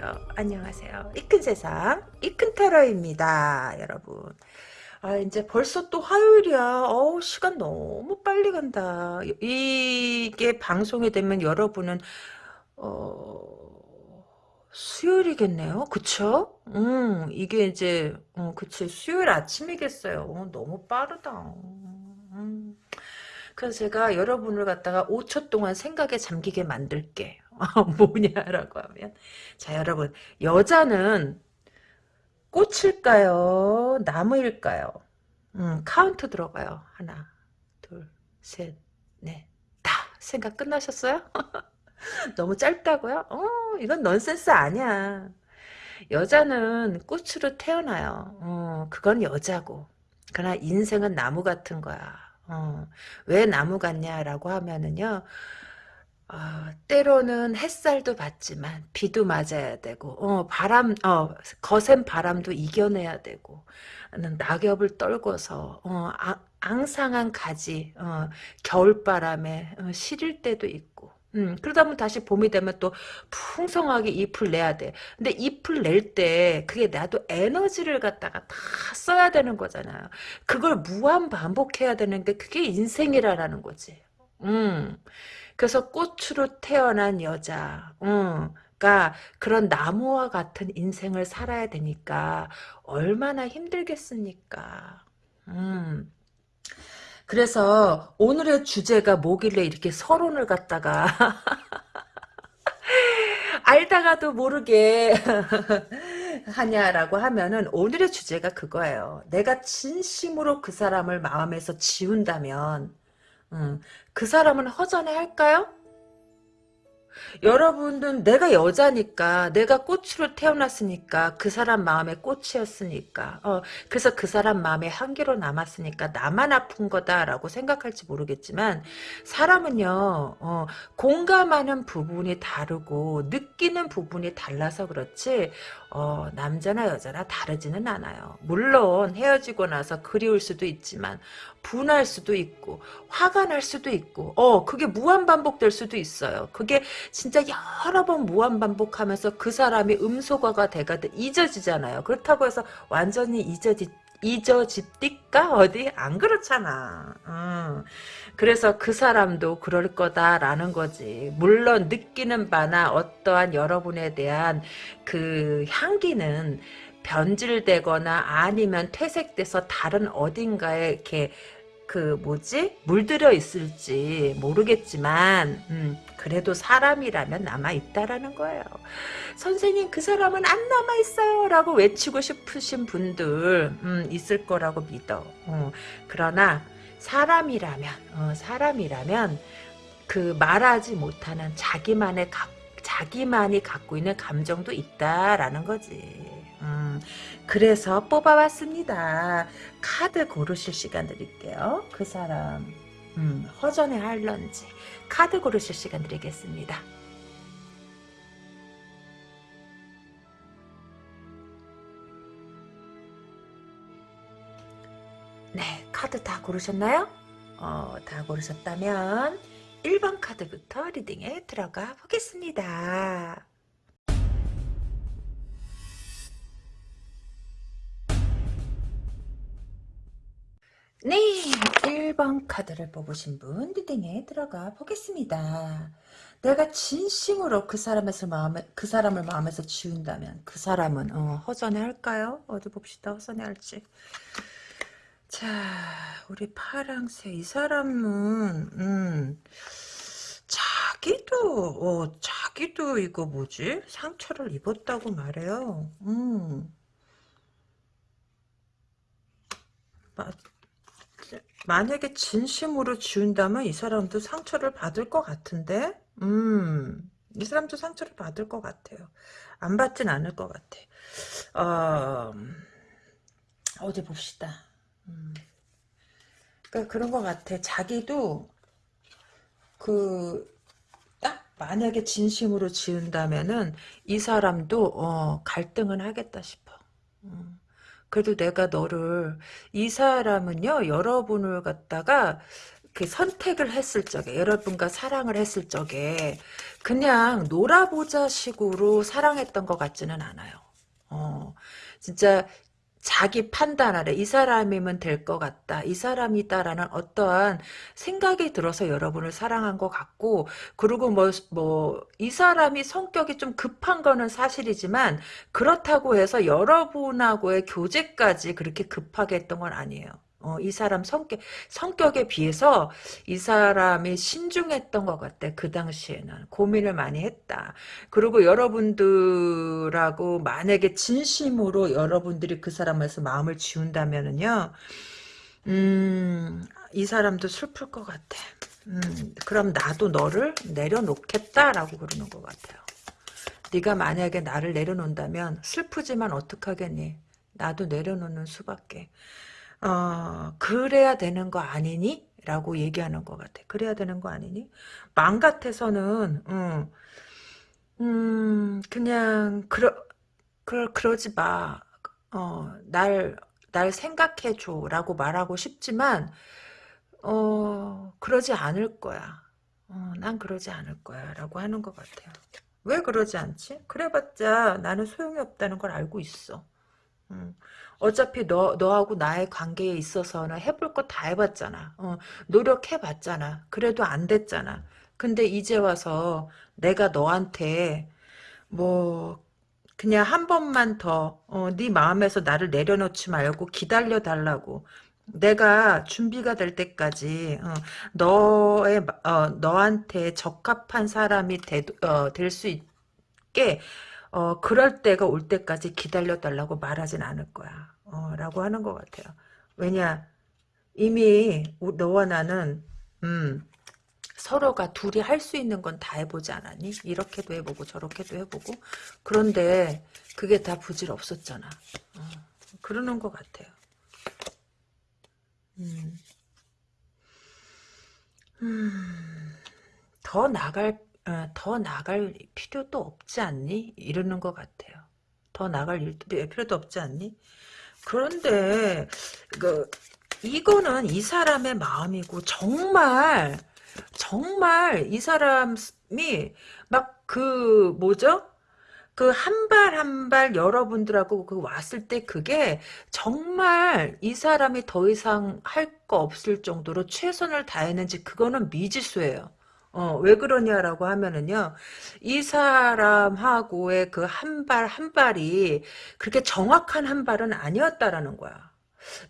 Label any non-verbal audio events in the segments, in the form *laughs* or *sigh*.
안녕하세요. 안녕하세요. 이 큰 세상, 이큰 타로입니다. 여러분. 아, 이제 벌써 또 화요일이야. 어우, 시간 너무 빨리 간다. 이게 방송이 되면 여러분은, 어, 수요일이겠네요. 그쵸? 음, 이게 이제, 어, 그치. 수요일 아침이겠어요. 어, 너무 빠르다. 음. 그래서 제가 여러분을 갖다가 5초 동안 생각에 잠기게 만들게. *laughs* 뭐냐라고 하면 자 여러분 여자는 꽃일까요? 나무일까요? 음, 카운트 들어가요. 하나, 둘, 셋, 넷, 다. 생각 끝나셨어요? *laughs* 너무 짧다고요? 어, 이건 넌센스 아니야. 여자는 꽃으로 태어나요. 어, 그건 여자고. 그러나 인생은 나무 같은 거야. 어, 왜 나무 같냐라고 하면은요. 어, 때로는 햇살도 받지만 비도 맞아야 되고 어, 바람 어, 거센 바람도 이겨내야 되고 낙엽을 떨궈서 어, 아, 앙상한 가지 어, 겨울바람에 어, 시릴 때도 있고 음, 그러다 보면 다시 봄이 되면 또 풍성하게 잎을 내야 돼. 근데 잎을 낼 때 그게 나도 에너지를 갖다가 다 써야 되는 거잖아요. 그걸 무한 반복해야 되는 게 그게 인생이라는 거지. 음. 그래서 꽃으로 태어난 여자, 응, 가 그런 나무와 같은 인생을 살아야 되니까 얼마나 힘들겠습니까? 음. 그래서 오늘의 주제가 뭐길래 이렇게 서론을 갖다가 *laughs* 알다가도 모르게 *laughs* 하냐라고 하면은 오늘의 주제가 그거예요. 내가 진심으로 그 사람을 마음에서 지운다면 음, 그 사람은 허전해 할까요? 여러분은 내가 여자니까 내가 꽃으로 태어났으니까 그 사람 마음에 꽃이었으니까 어, 그래서 그 사람 마음에 한계로 남았으니까 나만 아픈 거다라고 생각할지 모르겠지만 사람은요 어, 공감하는 부분이 다르고 느끼는 부분이 달라서 그렇지 어, 남자나 여자나 다르지는 않아요. 물론 헤어지고 나서 그리울 수도 있지만 분할 수도 있고 화가 날 수도 있고 어 그게 무한 반복될 수도 있어요. 그게 진짜 여러 번 무한 반복하면서 그 사람이 음소거가 돼가도 잊어지잖아요. 그렇다고 해서 완전히 잊어지 잊어집니까? 어디? 안 그렇잖아. 음. 그래서 그 사람도 그럴 거다라는 거지. 물론 느끼는 바나 어떠한 여러분에 대한 그 향기는 변질되거나 아니면 퇴색돼서 다른 어딘가에 이렇게 그 뭐지 물들여 있을지 모르겠지만 음, 그래도 사람이라면 남아있다라는 거예요. 선생님 그 사람은 안 남아있어요 라고 외치고 싶으신 분들 음, 있을 거라고 믿어. 어, 그러나 사람이라면 어, 사람이라면 그 말하지 못하는 자기만의 가, 자기만이 갖고 있는 감정도 있다라는 거지. 음, 그래서 뽑아봤습니다. 카드 고르실 시간 드릴게요. 그 사람 음, 허전해 할런지 카드 고르실 시간 드리겠습니다. 네, 카드 다 고르셨나요? 어, 다 고르셨다면 1번 카드부터 리딩에 들어가 보겠습니다. 네, 1번 카드를 뽑으신 분 리딩에 들어가 보겠습니다. 내가 진심으로 그 사람에서 마음에 그 사람을 마음에서 지운다면 그 사람은 어, 허전해 할까요? 어디 봅시다. 허전해 할지. 자, 우리 파랑새 이 사람은 음, 자기도 어, 자기도 이거 뭐지? 상처를 입었다고 말해요. 음. 만약에 진심으로 지운다면 이 사람도 상처를 받을 것 같은데 음, 이 사람도 상처를 받을 것 같아요. 안 받진 않을 것 같아. 어, 어디 봅시다. 음. 그러니까 그런 것 같아. 자기도 그 딱 만약에 진심으로 지은다면은 이 사람도 어, 갈등은 하겠다 싶어. 음. 그래도 내가 너를 이 사람은요 여러분을 갖다가 그 선택을 했을 적에 여러분과 사랑을 했을 적에 그냥 놀아보자 식으로 사랑했던 것 같지는 않아요. 어, 진짜 자기 판단 아래 이 사람이면 될 것 같다. 이 사람이다라는 어떠한 생각이 들어서 여러분을 사랑한 것 같고 그리고 뭐 뭐 이 사람이 성격이 좀 급한 거는 사실이지만 그렇다고 해서 여러분하고의 교제까지 그렇게 급하게 했던 건 아니에요. 어, 이 사람 성격, 성격에 비해서 이 사람이 신중했던 것 같아. 그 당시에는. 고민을 많이 했다. 그리고 여러분들하고 만약에 진심으로 여러분들이 그 사람에서 마음을 지운다면은요, 음, 이 사람도 슬플 것 같아. 음, 그럼 나도 너를 내려놓겠다라고 그러는 것 같아요. 네가 만약에 나를 내려놓는다면 슬프지만 어떡하겠니? 나도 내려놓는 수밖에. 어, 그래야 되는 거 아니니? 라고 얘기하는 것 같아. 그래야 되는 거 아니니? 마음 같아서는, 음, 음, 그냥, 그러, 그러, 그러지 마. 어, 날, 날 생각해줘. 라고 말하고 싶지만, 어, 그러지 않을 거야. 어, 난 그러지 않을 거야. 라고 하는 것 같아요. 왜 그러지 않지? 그래봤자 나는 소용이 없다는 걸 알고 있어. 음. 어차피 너, 너하고 나의 관계에 있어서는 해볼 거 다 해봤잖아. 어, 노력해봤잖아. 그래도 안 됐잖아. 근데 이제 와서 내가 너한테 뭐 그냥 한 번만 더, 어, 네 마음에서 나를 내려놓지 말고 기다려 달라고. 내가 준비가 될 때까지 어, 너의 어, 너한테 적합한 사람이 어, 될수 있게 어, 그럴 때가 올 때까지 기다려 달라고 말하진 않을 거야. 어, 라고 하는 것 같아요. 왜냐 이미 너와 나는 음, 서로가 둘이 할 수 있는 건 다 해보지 않았니? 이렇게도 해보고 저렇게도 해보고 그런데 그게 다 부질없었잖아. 어, 그러는 것 같아요. 음. 음, 더 나갈 어, 더 나갈 필요도 없지 않니? 이러는 것 같아요. 더 나갈 필요도 없지 않니? 그런데 그 이거는 이 사람의 마음이고 정말 정말 이 사람이 막 그 뭐죠? 그 한 발 한 발 여러분들하고 그 왔을 때 그게 정말 이 사람이 더 이상 할 거 없을 정도로 최선을 다했는지 그거는 미지수예요. 어, 왜 그러냐라고 하면은요, 이 사람하고의 그 한 발 한 발이 그렇게 정확한 한 발은 아니었다라는 거야.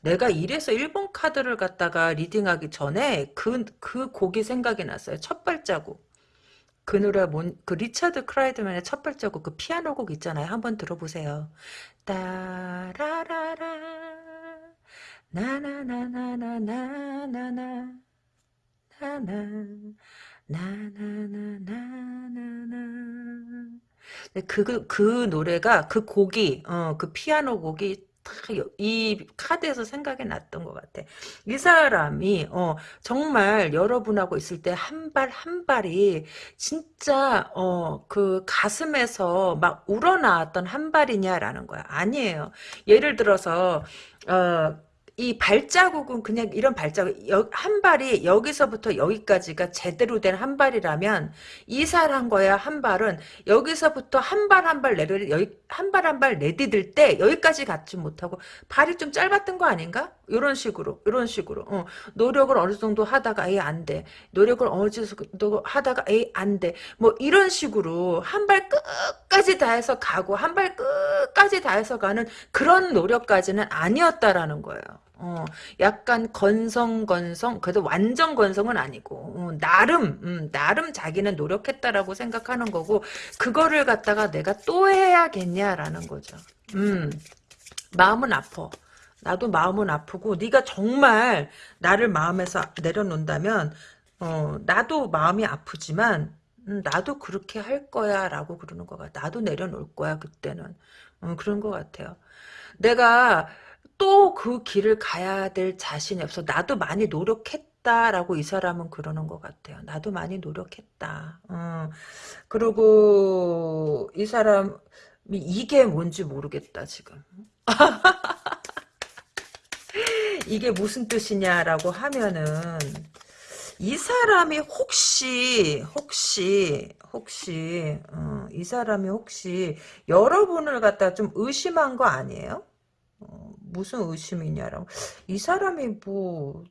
내가 이래서 일번 카드를 갖다가 reading하기 전에 그, 그 곡이 생각이 났어요. 첫 발자국. 그 노래 뭔, 그 리차드 클라이더만의 첫 발자국 그 피아노 곡 있잖아요. 한번 들어보세요. 따라라라 나나나나나나나나 나나 나나나나나나 그, 그, 그 노래가 그 곡이 어, 그 피아노 곡이 이 카드에서 생각이 났던 것 같아. 이 사람이 어, 정말 여러분하고 있을 때 한 발 한 발이 진짜 어, 그 가슴에서 막 우러나왔던 한 발이냐라는 거야. 아니에요. 예를 들어서 어, 이 발자국은 그냥 이런 발자국 한 발이 여기서부터 여기까지가 제대로 된 한 발이라면 이사한 거야 한 발은 여기서부터 한 발 한 발 내려 여기 한 발 한 발 내디딜 때 여기까지 갔지 못하고 발이 좀 짧았던 거 아닌가? 이런 식으로 이런 식으로 어, 노력을 어느 정도 하다가 에이 안돼 노력을 어느 정도 하다가 에이 안돼 뭐 이런 식으로 한 발 끝까지 다 해서 가고 한 발 끝까지 다 해서 가는 그런 노력까지는 아니었다라는 거예요. 어, 약간 건성 건성 그래도 완전 건성은 아니고 어, 나름 음, 나름 자기는 노력했다라고 생각하는 거고 그거를 갖다가 내가 또 해야겠냐라는 거죠. 음, 마음은 아파. 나도 마음은 아프고 네가 정말 나를 마음에서 내려놓는다면 어, 나도 마음이 아프지만 음, 나도 그렇게 할 거야 라고 그러는 거 같아. 나도 내려놓을 거야 그때는. 어, 그런 것 같아요. 내가 또 그 길을 가야 될 자신이 없어. 나도 많이 노력했다라고 이 사람은 그러는 것 같아요. 나도 많이 노력했다. 어. 그리고 이 사람이 이게 뭔지 모르겠다 지금. *laughs* 이게 무슨 뜻이냐라고 하면은 이 사람이 혹시 혹시 혹시 어, 이 사람이 혹시 여러분을 갖다 좀 의심한 거 아니에요? 어, 무슨 의심이냐라고 이 사람이 뭐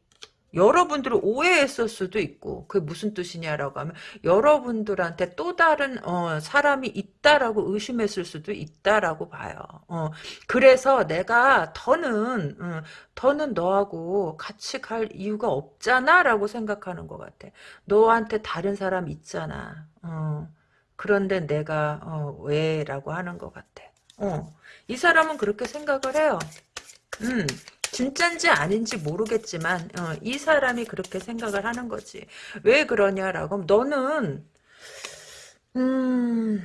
여러분들을 오해했을 수도 있고 그게 무슨 뜻이냐라고 하면 여러분들한테 또 다른 어, 사람이 있다라고 의심했을 수도 있다라고 봐요. 어, 그래서 내가 더는 어, 더는 너하고 같이 갈 이유가 없잖아라고 생각하는 것 같아. 너한테 다른 사람 있잖아. 어, 그런데 내가 어, 왜라고 하는 것 같아. 어, 이 사람은 그렇게 생각을 해요. 음. 진짠지 아닌지 모르겠지만 어, 이 사람이 그렇게 생각을 하는 거지. 왜 그러냐라고 하면 너는 음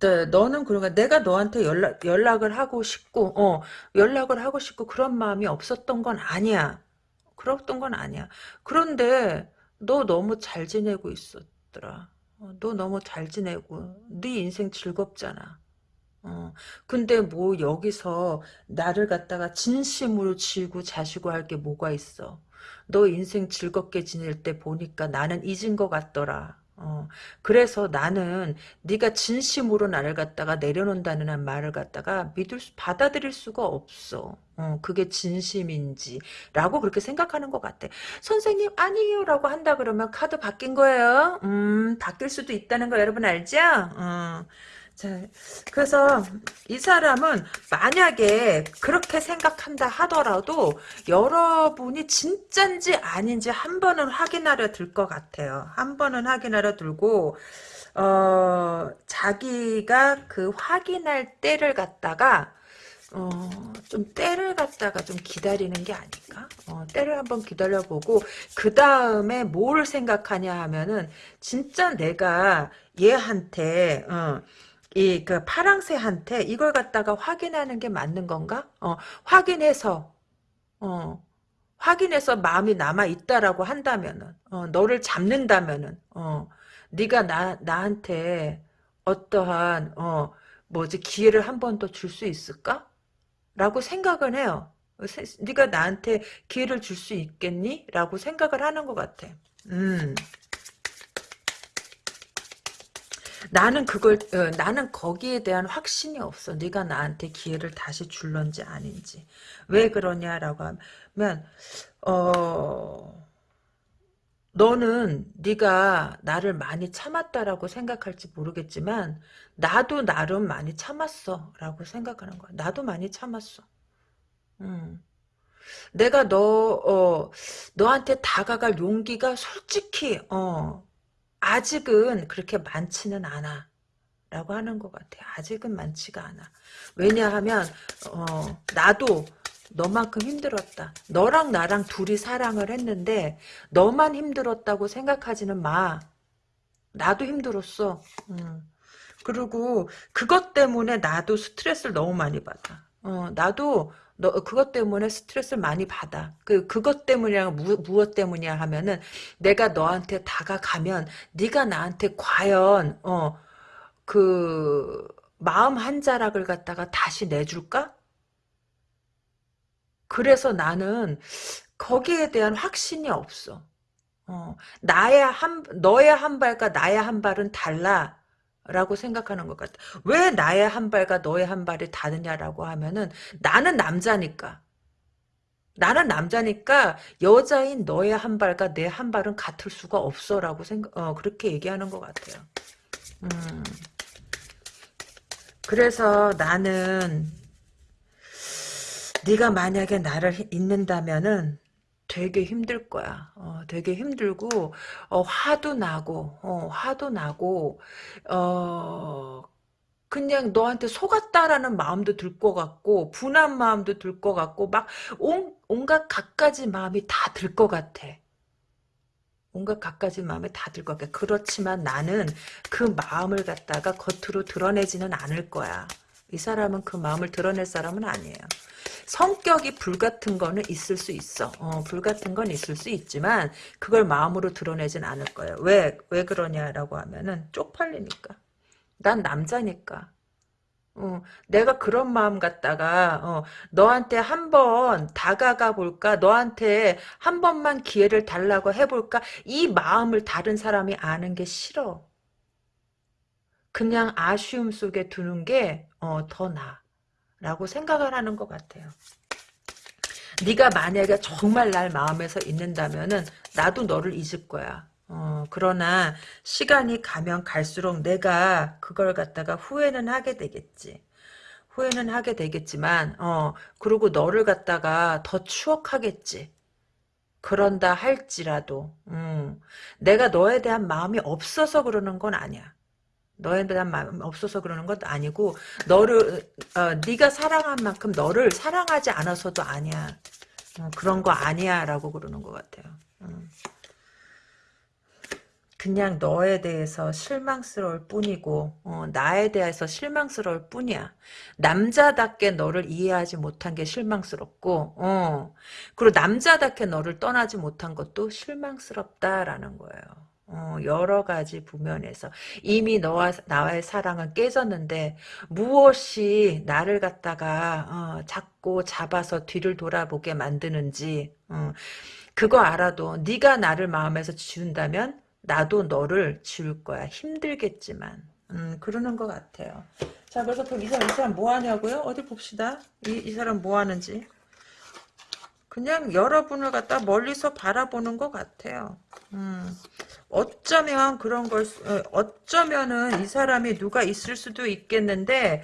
네, 너는 그러니까 내가 너한테 연락 연락을 하고 싶고 어 연락을 하고 싶고 그런 마음이 없었던 건 아니야. 그랬던 건 아니야. 그런데 너 너무 잘 지내고 있었더라. 어, 너 너무 잘 지내고 네 인생 즐겁잖아. 어, 근데 뭐 여기서 나를 갖다가 진심으로 지고 자시고 할 게 뭐가 있어. 너 인생 즐겁게 지낼 때 보니까 나는 잊은 것 같더라. 어, 그래서 나는 네가 진심으로 나를 갖다가 내려놓는다는 말을 갖다가 믿을 수, 받아들일 수가 없어. 어, 그게 진심인지 라고 그렇게 생각하는 것 같아. 선생님 아니에요 라고 한다 그러면 카드 바뀐 거예요. 음 바뀔 수도 있다는 거 여러분 알죠? 어. 자, 그래서 이 사람은 만약에 그렇게 생각한다 하더라도 여러분이 진짠지 아닌지 한 번은 확인하려 들 것 같아요. 한 번은 확인하려 들고 어, 자기가 그 확인할 때를 갖다가 어, 좀 때를 갖다가 좀 기다리는 게 아닐까? 어, 때를 한번 기다려보고, 그 다음에 뭘 생각하냐 하면은, 진짜 내가 얘한테, 어, 이 그 파랑새한테 이걸 갖다가 확인하는 게 맞는 건가? 어, 확인해서 어, 확인해서 마음이 남아 있다라고 한다면은 어, 너를 잡는다면은 어, 네가 나 나한테 어떠한 어, 뭐지 기회를 한 번 더 줄 수 있을까? 라고 생각을 해요. 네가 나한테 기회를 줄 수 있겠니? 라고 생각을 하는 것 같아. 음. 나는 그걸 어, 나는 거기에 대한 확신이 없어. 네가 나한테 기회를 다시 줄런지 아닌지. 왜 그러냐라고 하면 어 너는 네가 나를 많이 참았다라고 생각할지 모르겠지만 나도 나름 많이 참았어라고 생각하는 거야. 나도 많이 참았어. 음. 내가 너 어, 너한테 다가갈 용기가 솔직히 어 아직은 그렇게 많지는 않아. 라고 하는 것 같아. 아직은 많지가 않아. 왜냐하면 어, 나도 너만큼 힘들었다. 너랑 나랑 둘이 사랑을 했는데 너만 힘들었다고 생각하지는 마. 나도 힘들었어. 음. 그리고 그것 때문에 나도 스트레스를 너무 많이 받아. 어, 나도 너 그것 때문에 스트레스를 많이 받아. 그 그것 때문이야 무, 무엇 때문이야 하면은 내가 너한테 다가가면 네가 나한테 과연 어 그 마음 한 자락을 갖다가 다시 내줄까? 그래서 나는 거기에 대한 확신이 없어. 어, 나의 한 너의 한 발과 나의 한 발은 달라. 라고 생각하는 것 같아. 왜 나의 한 발과 너의 한 발이 다르냐라고 하면은 나는 남자니까. 나는 남자니까 여자인 너의 한 발과 내 한 발은 같을 수가 없어라고 생각 어 그렇게 얘기하는 것 같아요. 음. 그래서 나는 네가 만약에 나를 잊는다면은 되게 힘들 거야. 어, 되게 힘들고 어, 화도 나고 어, 화도 나고 어, 그냥 너한테 속았다라는 마음도 들 것 같고 분한 마음도 들 것 같고 막 온, 온갖 갖가지 마음이 다 들 것 같아. 온갖 갖가지 마음이 다 들 것 같아. 그렇지만 나는 그 마음을 갖다가 겉으로 드러내지는 않을 거야. 이 사람은 그 마음을 드러낼 사람은 아니에요. 성격이 불같은 거는 있을 수 있어. 어, 불같은 건 있을 수 있지만 그걸 마음으로 드러내진 않을 거예요. 왜? 왜 그러냐라고 하면은 쪽팔리니까. 난 남자니까. 어, 내가 그런 마음 갖다가 어, 너한테 한번 다가가 볼까? 너한테 한 번만 기회를 달라고 해볼까? 이 마음을 다른 사람이 아는 게 싫어. 그냥 아쉬움 속에 두는 게 어, 더 나아. 라고 생각을 하는 것 같아요. 네가 만약에 정말 날 마음에서 잊는다면은 나도 너를 잊을 거야. 어, 그러나 시간이 가면 갈수록 내가 그걸 갖다가 후회는 하게 되겠지. 후회는 하게 되겠지만, 어, 그리고 너를 갖다가 더 추억하겠지. 그런다 할지라도, 음, 내가 너에 대한 마음이 없어서 그러는 건 아니야. 너에 대한 마음이 없어서 그러는 것도 아니고, 너를, 어, 네가 사랑한 만큼 너를 사랑하지 않아서도 아니야. 어, 그런 거 아니야. 라고 그러는 것 같아요. 음. 그냥 너에 대해서 실망스러울 뿐이고 어, 나에 대해서 실망스러울 뿐이야. 남자답게 너를 이해하지 못한 게 실망스럽고 어, 그리고 남자답게 너를 떠나지 못한 것도 실망스럽다라는 거예요. 어, 여러 가지 부면에서 이미 너와 나와의 사랑은 깨졌는데 무엇이 나를 갖다가 어, 잡고 잡아서 뒤를 돌아보게 만드는지 어, 그거 알아도 네가 나를 마음에서 지운다면 나도 너를 지울 거야. 힘들겠지만. 음, 그러는 것 같아요. 자, 그래서 그럼 이 사람, 이 사람 뭐 하냐고요? 어디 봅시다. 이, 이 사람 뭐 하는지. 그냥 여러분을 갖다 멀리서 바라보는 것 같아요. 음, 어쩌면 그런 걸, 어, 어쩌면은 이 사람이 누가 있을 수도 있겠는데,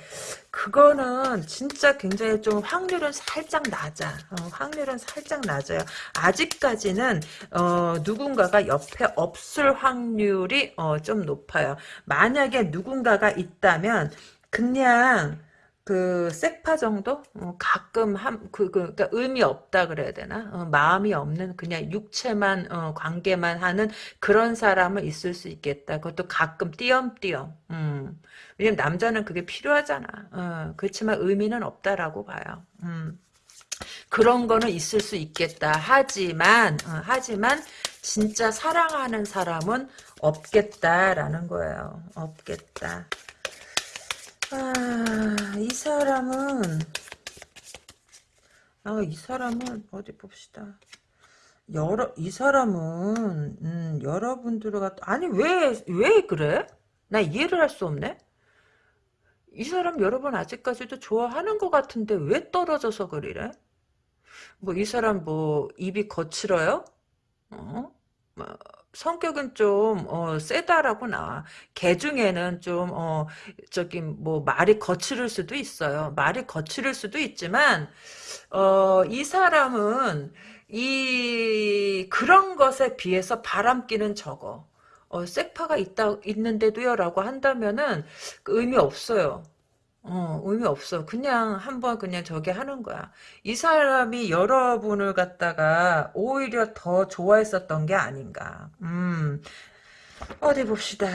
그거는 진짜 굉장히 좀 확률은 살짝 낮아. 어, 확률은 살짝 낮아요. 아직까지는, 어, 누군가가 옆에 없을 확률이, 어, 좀 높아요. 만약에 누군가가 있다면, 그냥, 그 색파 정도? 어, 가끔 한그 그, 그 러니까 의미 없다 그래야 되나? 어, 마음이 없는 그냥 육체만 어, 관계만 하는 그런 사람은 있을 수 있겠다. 그것도 가끔 띄엄띄엄. 음. 왜냐면 남자는 그게 필요하잖아. 어, 그렇지만 의미는 없다라고 봐요. 음. 그런 거는 있을 수 있겠다. 하지만 어, 하지만 진짜 사랑하는 사람은 없겠다라는 거예요. 없겠다 아, 이 사람은, 아, 이 사람은, 어디 봅시다. 여러, 이 사람은, 음, 여러분들을 갖 아니, 왜, 왜 그래? 나 이해를 할 수 없네? 이 사람 여러분 아직까지도 좋아하는 것 같은데 왜 떨어져서 그리래? 뭐, 이 사람 뭐, 입이 거칠어요? 어? 뭐, 성격은 좀 어, 세다라고 나와. 개 중에는 좀 어, 저기 뭐 말이 거칠을 수도 있어요. 말이 거칠을 수도 있지만 어, 이 사람은 이 그런 것에 비해서 바람기는 적어. 어, 색파가 있다 있는데도요 라고 한다면은 그 의미 없어요. 어, 의미 없어. 그냥 한번 그냥 저기 하는 거야. 이 사람이 여러분을 갖다가 오히려 더 좋아했었던 게 아닌가. 음, 어디 봅시다.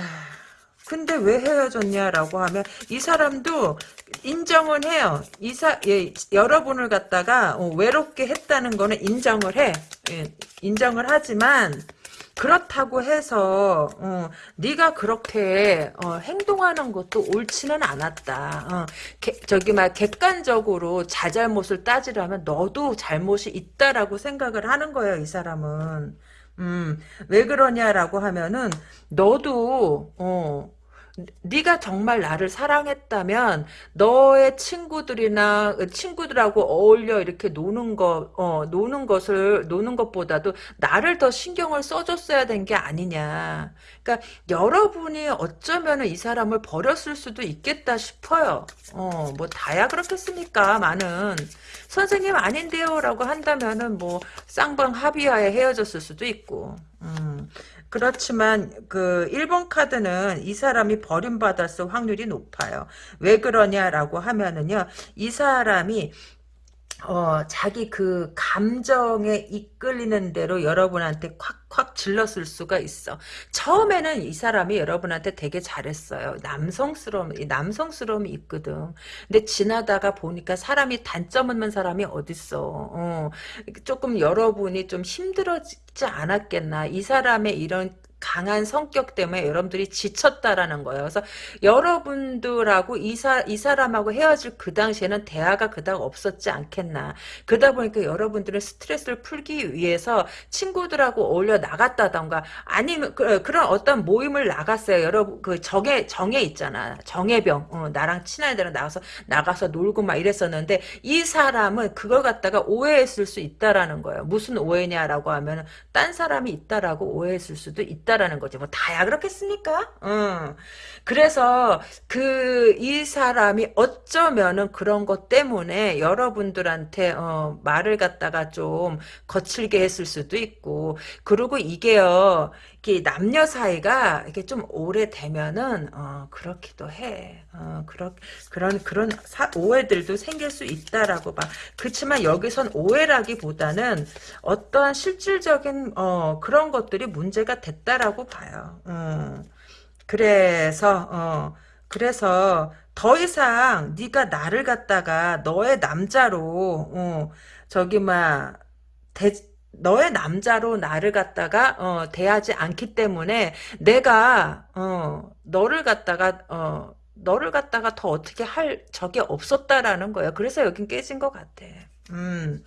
근데 왜 헤어졌냐라고 하면 이 사람도 인정은 해요. 이사 예, 여러분을 갖다가 어, 외롭게 했다는 거는 인정을 해. 예, 인정을 하지만 그렇다고 해서 어, 네가 그렇게 어, 행동하는 것도 옳지는 않았다. 어, 개, 저기 막 객관적으로 자잘못을 따지라면 너도 잘못이 있다라고 생각을 하는 거예요. 이 사람은. 음, 왜 그러냐라고 하면은 너도 어, 네가 정말 나를 사랑했다면 너의 친구들이나 친구들하고 어울려 이렇게 노는 거, 어, 노는 것을 노는 것보다도 나를 더 신경을 써줬어야 된 게 아니냐. 그러니까 여러분이 어쩌면은 이 사람을 버렸을 수도 있겠다 싶어요. 어, 뭐 다야 그렇겠습니까? 많은 선생님 아닌데요라고 한다면은 뭐 쌍방 합의하에 헤어졌을 수도 있고. 음. 그렇지만 그 1번 카드는 이 사람이 버림받았을 확률이 높아요. 왜 그러냐라고 하면은요. 이 사람이 어, 자기 그 감정에 이끌리는 대로 여러분한테 콱콱 질렀을 수가 있어. 처음에는 이 사람이 여러분한테 되게 잘했어요. 남성스러움, 남성스러움이 있거든. 근데 지나다가 보니까 사람이 단점 없는 사람이 어딨어. 어, 조금 여러분이 좀 힘들어지지 않았겠나. 이 사람의 이런 강한 성격 때문에 여러분들이 지쳤다라는 거예요. 그래서 여러분들하고 이, 사, 이 사람하고 헤어질 그 당시에는 대화가 그닥 없었지 않겠나. 그러다 보니까 여러분들은 스트레스를 풀기 위해서 친구들하고 어울려 나갔다던가 아니면 그, 런 어떤 모임을 나갔어요. 여러분 그 정에 정에 있잖아. 정예병 어, 나랑 친한 애들은 나가서 나가서 놀고 막 이랬었는데 이 사람은 그걸 갖다가 오해했을 수 있다라는 거예요. 무슨 오해냐라고 하면 딴 사람이 있다라고 오해했을 수도 있다 라는 거지. 뭐 다야 그렇겠습니까? 응. 그래서 그 이 사람이 어쩌면은 그런 것 때문에 여러분들한테 어, 말을 갖다가 좀 거칠게 했을 수도 있고 그리고 이게요. 이게 남녀 사이가 이게 좀 오래되면은 어, 그렇기도 해. 어, 그런 그런 그런 사, 오해들도 생길 수 있다라고 봐. 그렇지만 여기선 오해라기보다는 어떠한 실질적인 어, 그런 것들이 문제가 됐다라고 봐요. 음. 그래서 어, 그래서 더 이상 네가 나를 갖다가 너의 남자로 어, 저기 막 너의 남자로 나를 갖다가 어, 대하지 않기 때문에 내가 어, 너를 갖다가 어, 너를 갖다가 더 어떻게 할 적이 없었다라는 거예요. 그래서 여긴 깨진 것 같아. 음.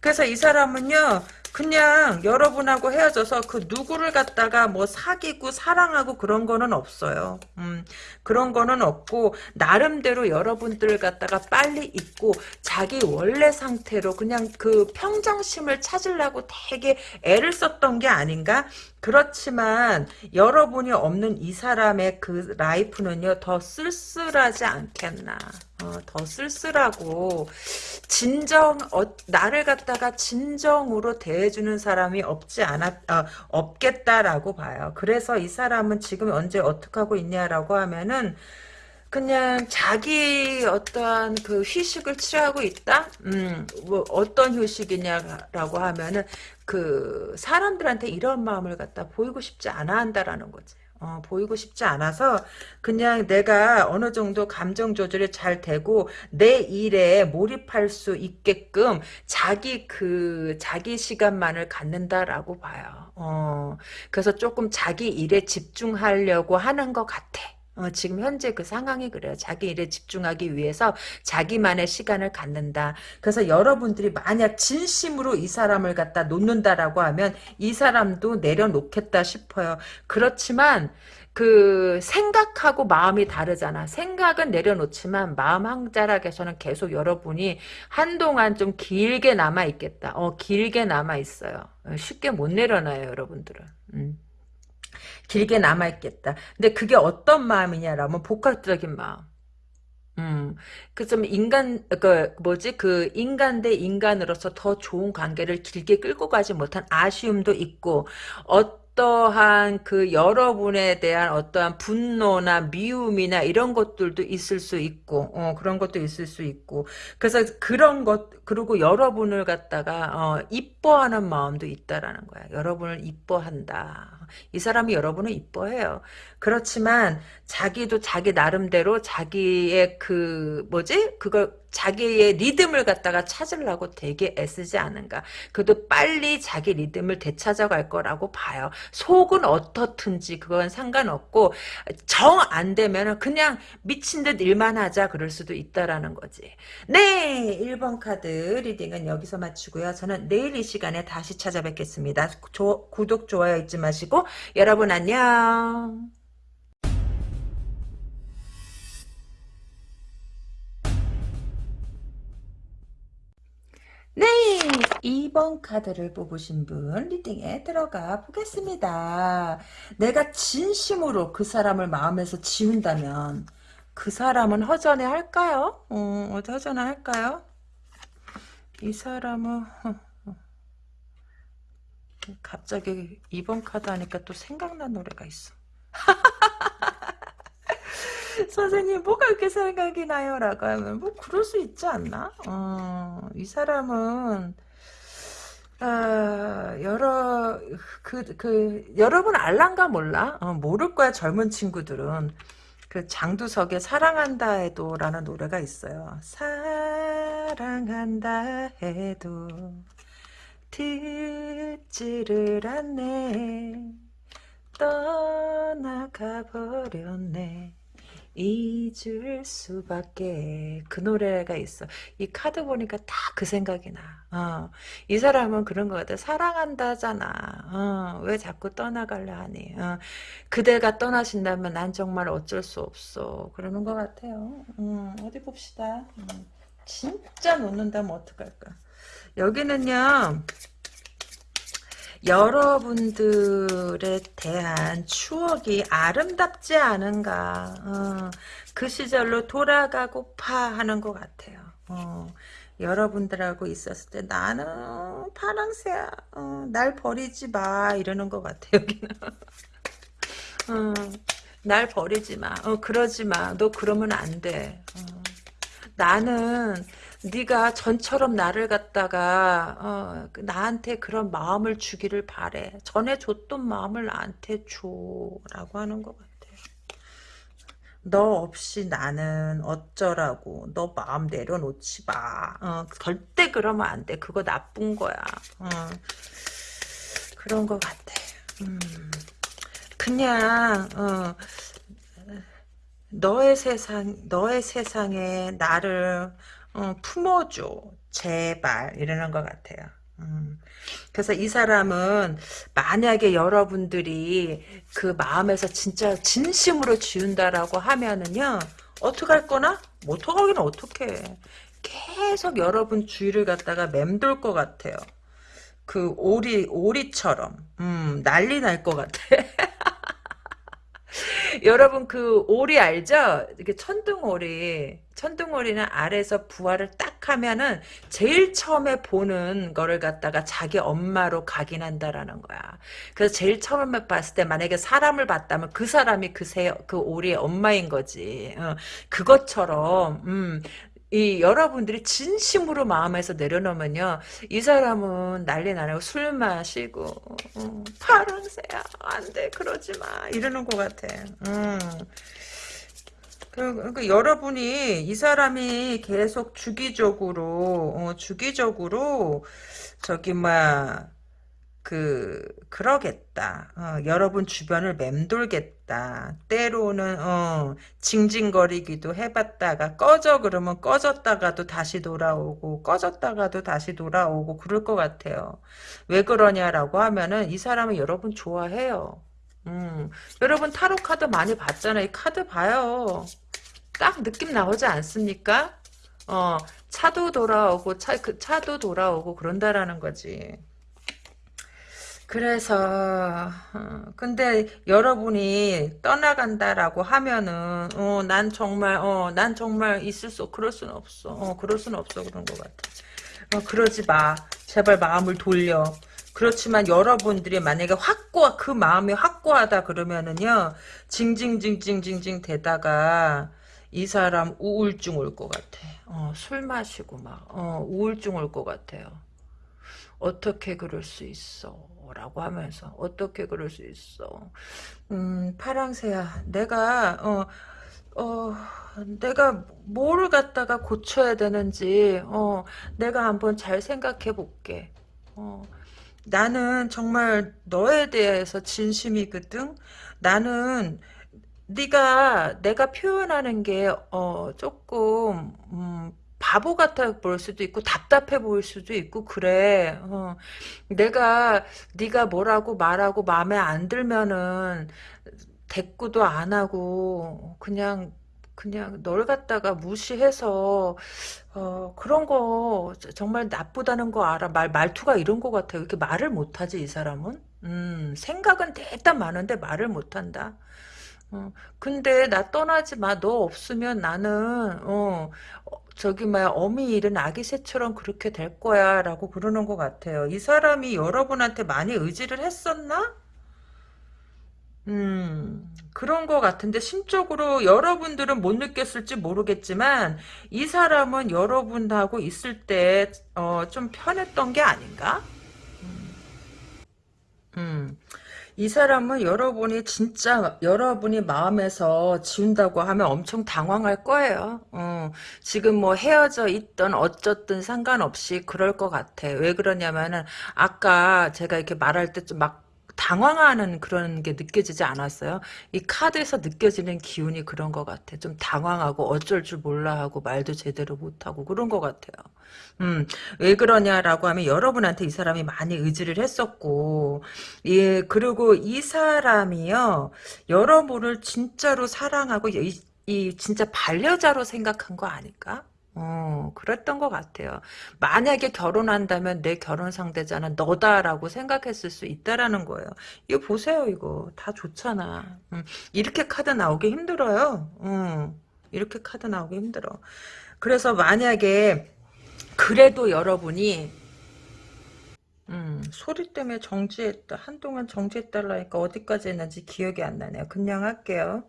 그래서 이 사람은요, 그냥 여러분하고 헤어져서 그 누구를 갖다가 뭐 사귀고 사랑하고 그런 거는 없어요. 음, 그런 거는 없고, 나름대로 여러분들을 갖다가 빨리 잊고, 자기 원래 상태로 그냥 그 평정심을 찾으려고 되게 애를 썼던 게 아닌가? 그렇지만, 여러분이 없는 이 사람의 그 라이프는요, 더 쓸쓸하지 않겠나. 어, 더 쓸쓸하고 진정 어, 나를 갖다가 진정으로 대해주는 사람이 없지 않았 어, 없겠다라고 봐요. 그래서 이 사람은 지금 언제 어떻게 하고 있냐라고 하면은 그냥 자기 어떠한 그 휴식을 취하고 있다? 음, 뭐 어떤 휴식이냐라고 하면은 그 사람들한테 이런 마음을 갖다 보이고 싶지 않아 한다라는 거지. 어, 보이고 싶지 않아서 그냥 내가 어느 정도 감정 조절이 잘 되고 내 일에 몰입할 수 있게끔 자기 그 자기 시간만을 갖는다라고 봐요. 어, 그래서 조금 자기 일에 집중하려고 하는 것 같아. 어, 지금 현재 그 상황이 그래요. 자기 일에 집중하기 위해서 자기만의 시간을 갖는다. 그래서 여러분들이 만약 진심으로 이 사람을 갖다 놓는다라고 하면 이 사람도 내려놓겠다 싶어요. 그렇지만 그 생각하고 마음이 다르잖아. 생각은 내려놓지만 마음 한 자락에서는 계속 여러분이 한동안 좀 길게 남아 있겠다. 어 길게 남아 있어요. 어, 쉽게 못 내려놔요, 여러분들은. 음. 길게 남아있겠다. 근데 그게 어떤 마음이냐라면 복합적인 마음. 음, 그 좀 인간, 그 뭐지, 그 인간 대 인간으로서 더 좋은 관계를 길게 끌고 가지 못한 아쉬움도 있고, 어떠한 그 여러분에 대한 어떠한 분노나 미움이나 이런 것들도 있을 수 있고, 어, 그런 것도 있을 수 있고, 그래서 그런 것, 그리고 여러분을 갖다가, 어, 이뻐하는 마음도 있다라는 거야. 여러분을 이뻐한다. 이 사람이 여러분을 이뻐해요. 그렇지만 자기도 자기 나름대로 자기의 그 뭐지? 그걸 자기의 리듬을 갖다가 찾으려고 되게 애쓰지 않은가. 그래도 빨리 자기 리듬을 되찾아갈 거라고 봐요. 속은 어떻든지 그건 상관없고 정 안 되면 그냥 미친 듯 일만 하자 그럴 수도 있다라는 거지. 네 1번 카드 reading은 여기서 마치고요. 저는 내일 이 시간에 다시 찾아뵙겠습니다. 조, 구독 좋아요 잊지 마시고 여러분 안녕. 네, 2번 카드를 뽑으신 분 리딩에 들어가 보겠습니다. 내가 진심으로 그 사람을 마음에서 지운다면 그 사람은 허전해 할까요? 어, 허전해 할까요? 이 사람은 갑자기 2번 카드 하니까 또 생각난 노래가 있어. *laughs* *laughs* 선생님 뭐가 이렇게 생각이 나요? 라고 하면 뭐 그럴 수 있지 않나? 어, 이 사람은 아, 여러 그, 그 여러분 알란가 몰라? 어, 모를 거야 젊은 친구들은 그 장두석의 사랑한다 해도 라는 노래가 있어요. 사랑한다 해도 듣지를 않네 떠나가 버렸네 잊을 수밖에. 그 노래가 있어. 이 카드 보니까 다 그 생각이 나. 어. 이 사람은 그런 것 같아. 사랑한다잖아. 어. 왜 자꾸 떠나갈려 하니? 어. 그대가 떠나신다면 난 정말 어쩔 수 없어. 그러는 것 같아요. 음, 어디 봅시다. 음. 진짜 놓는다면 어떡할까? 여기는요 여러분들에 대한 추억이 아름답지 않은가. 어, 그 시절로 돌아가고파 하는 것 같아요. 어, 여러분들하고 있었을 때 나는 파랑새야. 어, 날 버리지 마. 이러는 것 같아 여기는. 어, 날 버리지 마. 어, 그러지 마 너 그러면 안 돼. 어, 나는 네가 전처럼 나를 갖다가 어, 나한테 그런 마음을 주기를 바래. 전에 줬던 마음을 나한테 줘라고 하는 것 같아요. 너 없이 나는 어쩌라고. 너 마음 내려놓지 마. 어, 절대 그러면 안 돼. 그거 나쁜 거야. 어, 그런 것 같아. 음, 그냥 어, 너의 세상, 너의 세상에 나를 어, 품어줘. 제발. 이러는 것 같아요. 음. 그래서 이 사람은 만약에 여러분들이 그 마음에서 진짜 진심으로 지운다라고 하면은요 어떡할 거나? 못하기는 어떡해 계속 여러분 주위를 갖다가 맴돌 것 같아요 그 오리 오리처럼 음 난리 날 것 같아 *laughs* 여러분 그 오리 알죠? 이게 천둥 오리. 천둥오리는 아래서 부화를 딱 하면은 제일 처음에 보는 거를 갖다가 자기 엄마로 각인한다라는 거야. 그래서 제일 처음에 봤을 때 만약에 사람을 봤다면 그 사람이 그 새, 그 오리의 엄마인 거지. 어, 그것처럼, 음, 이 여러분들이 진심으로 마음에서 내려놓으면요 이 사람은 난리 나고 술 마시고 음, 파랑새야 안돼 그러지 마 이러는 것 같아 음. 그, 그 여러분이 이 사람이 계속 주기적으로 어, 주기적으로 저기 막그 그러겠다. 어, 여러분 주변을 맴돌겠다. 때로는 어, 징징거리기도 해봤다가 꺼져 그러면 꺼졌다가도 다시 돌아오고 꺼졌다가도 다시 돌아오고 그럴 것 같아요. 왜 그러냐라고 하면은 이 사람은 여러분 좋아해요. 음, 여러분 타로 카드 많이 봤잖아요. 이 카드 봐요. 딱 느낌 나오지 않습니까? 어, 차도 돌아오고 차, 그 차도 돌아오고 그런다라는 거지. 그래서 어, 근데 여러분이 떠나간다라고 하면은 어, 난 정말 어, 난 정말 있을 수 그럴 수는 없어. 어, 그럴 수는 없어 그런 것 같아. 어, 그러지 마. 제발 마음을 돌려. 그렇지만 여러분들이 만약에 확고하 그 마음이 확고하다 그러면은요 징징징징징징 되다가 이 사람 우울증 올 것 같아. 어, 술 마시고 막 어, 우울증 올 것 같아요. 어떻게 그럴 수 있어? 라고 하면서 어떻게 그럴 수 있어 음 파랑새야 내가 어 어, 내가 뭐를 갖다가 고쳐야 되는지, 어, 내가 한번 잘 생각해 볼게. 어, 나는 정말 너에 대해서 진심이거든. 나는 네가 내가 표현하는 게 어, 조금 음, 바보 같아 보일 수도 있고 답답해 보일 수도 있고 그래. 어. 내가 네가 뭐라고 말하고 마음에 안 들면은 대꾸도 안 하고 그냥 그냥 널 갖다가 무시해서 어, 그런 거 정말 나쁘다는 거 알아. 말 말투가 이런 거 같아요. 이렇게 말을 못 하지 이 사람은. 음, 생각은 대단 많은데 말을 못 한다. 어, 근데 나 떠나지 마. 너 없으면 나는 어, 저기 뭐야 어미 잃은 아기 새처럼 그렇게 될 거야 라고 그러는 것 같아요. 이 사람이 여러분한테 많이 의지를 했었나? 음 그런 것 같은데 심적으로 여러분들은 못 느꼈을지 모르겠지만 이 사람은 여러분하고 있을 때좀 어, 편했던 게 아닌가? 음. 음. 이 사람은 여러분이 진짜 여러분이 마음에서 지운다고 하면 엄청 당황할 거예요. 어, 지금 뭐 헤어져 있던 어쩌든 상관없이 그럴 것 같아. 왜 그러냐면은 아까 제가 이렇게 말할 때 좀 막 당황하는 그런 게 느껴지지 않았어요? 이 카드에서 느껴지는 기운이 그런 것 같아. 좀 당황하고 어쩔 줄 몰라 하고 말도 제대로 못하고 그런 것 같아요. 음, 왜 그러냐라고 하면 여러분한테 이 사람이 많이 의지를 했었고, 예, 그리고 이 사람이요, 여러분을 진짜로 사랑하고, 이, 이 진짜 반려자로 생각한 거 아닐까? 어, 그랬던 것 같아요. 만약에 결혼한다면 내 결혼 상대자는 너다라고 생각했을 수 있다라는 거예요. 이거 보세요, 이거. 다 좋잖아. 음, 이렇게 카드 나오기 힘들어요. 음, 이렇게 카드 나오기 힘들어. 그래서 만약에, 그래도 여러분이, 음, 소리 때문에 정지했다. 한동안 정지했달라니까 어디까지 했는지 기억이 안 나네요. 그냥 할게요.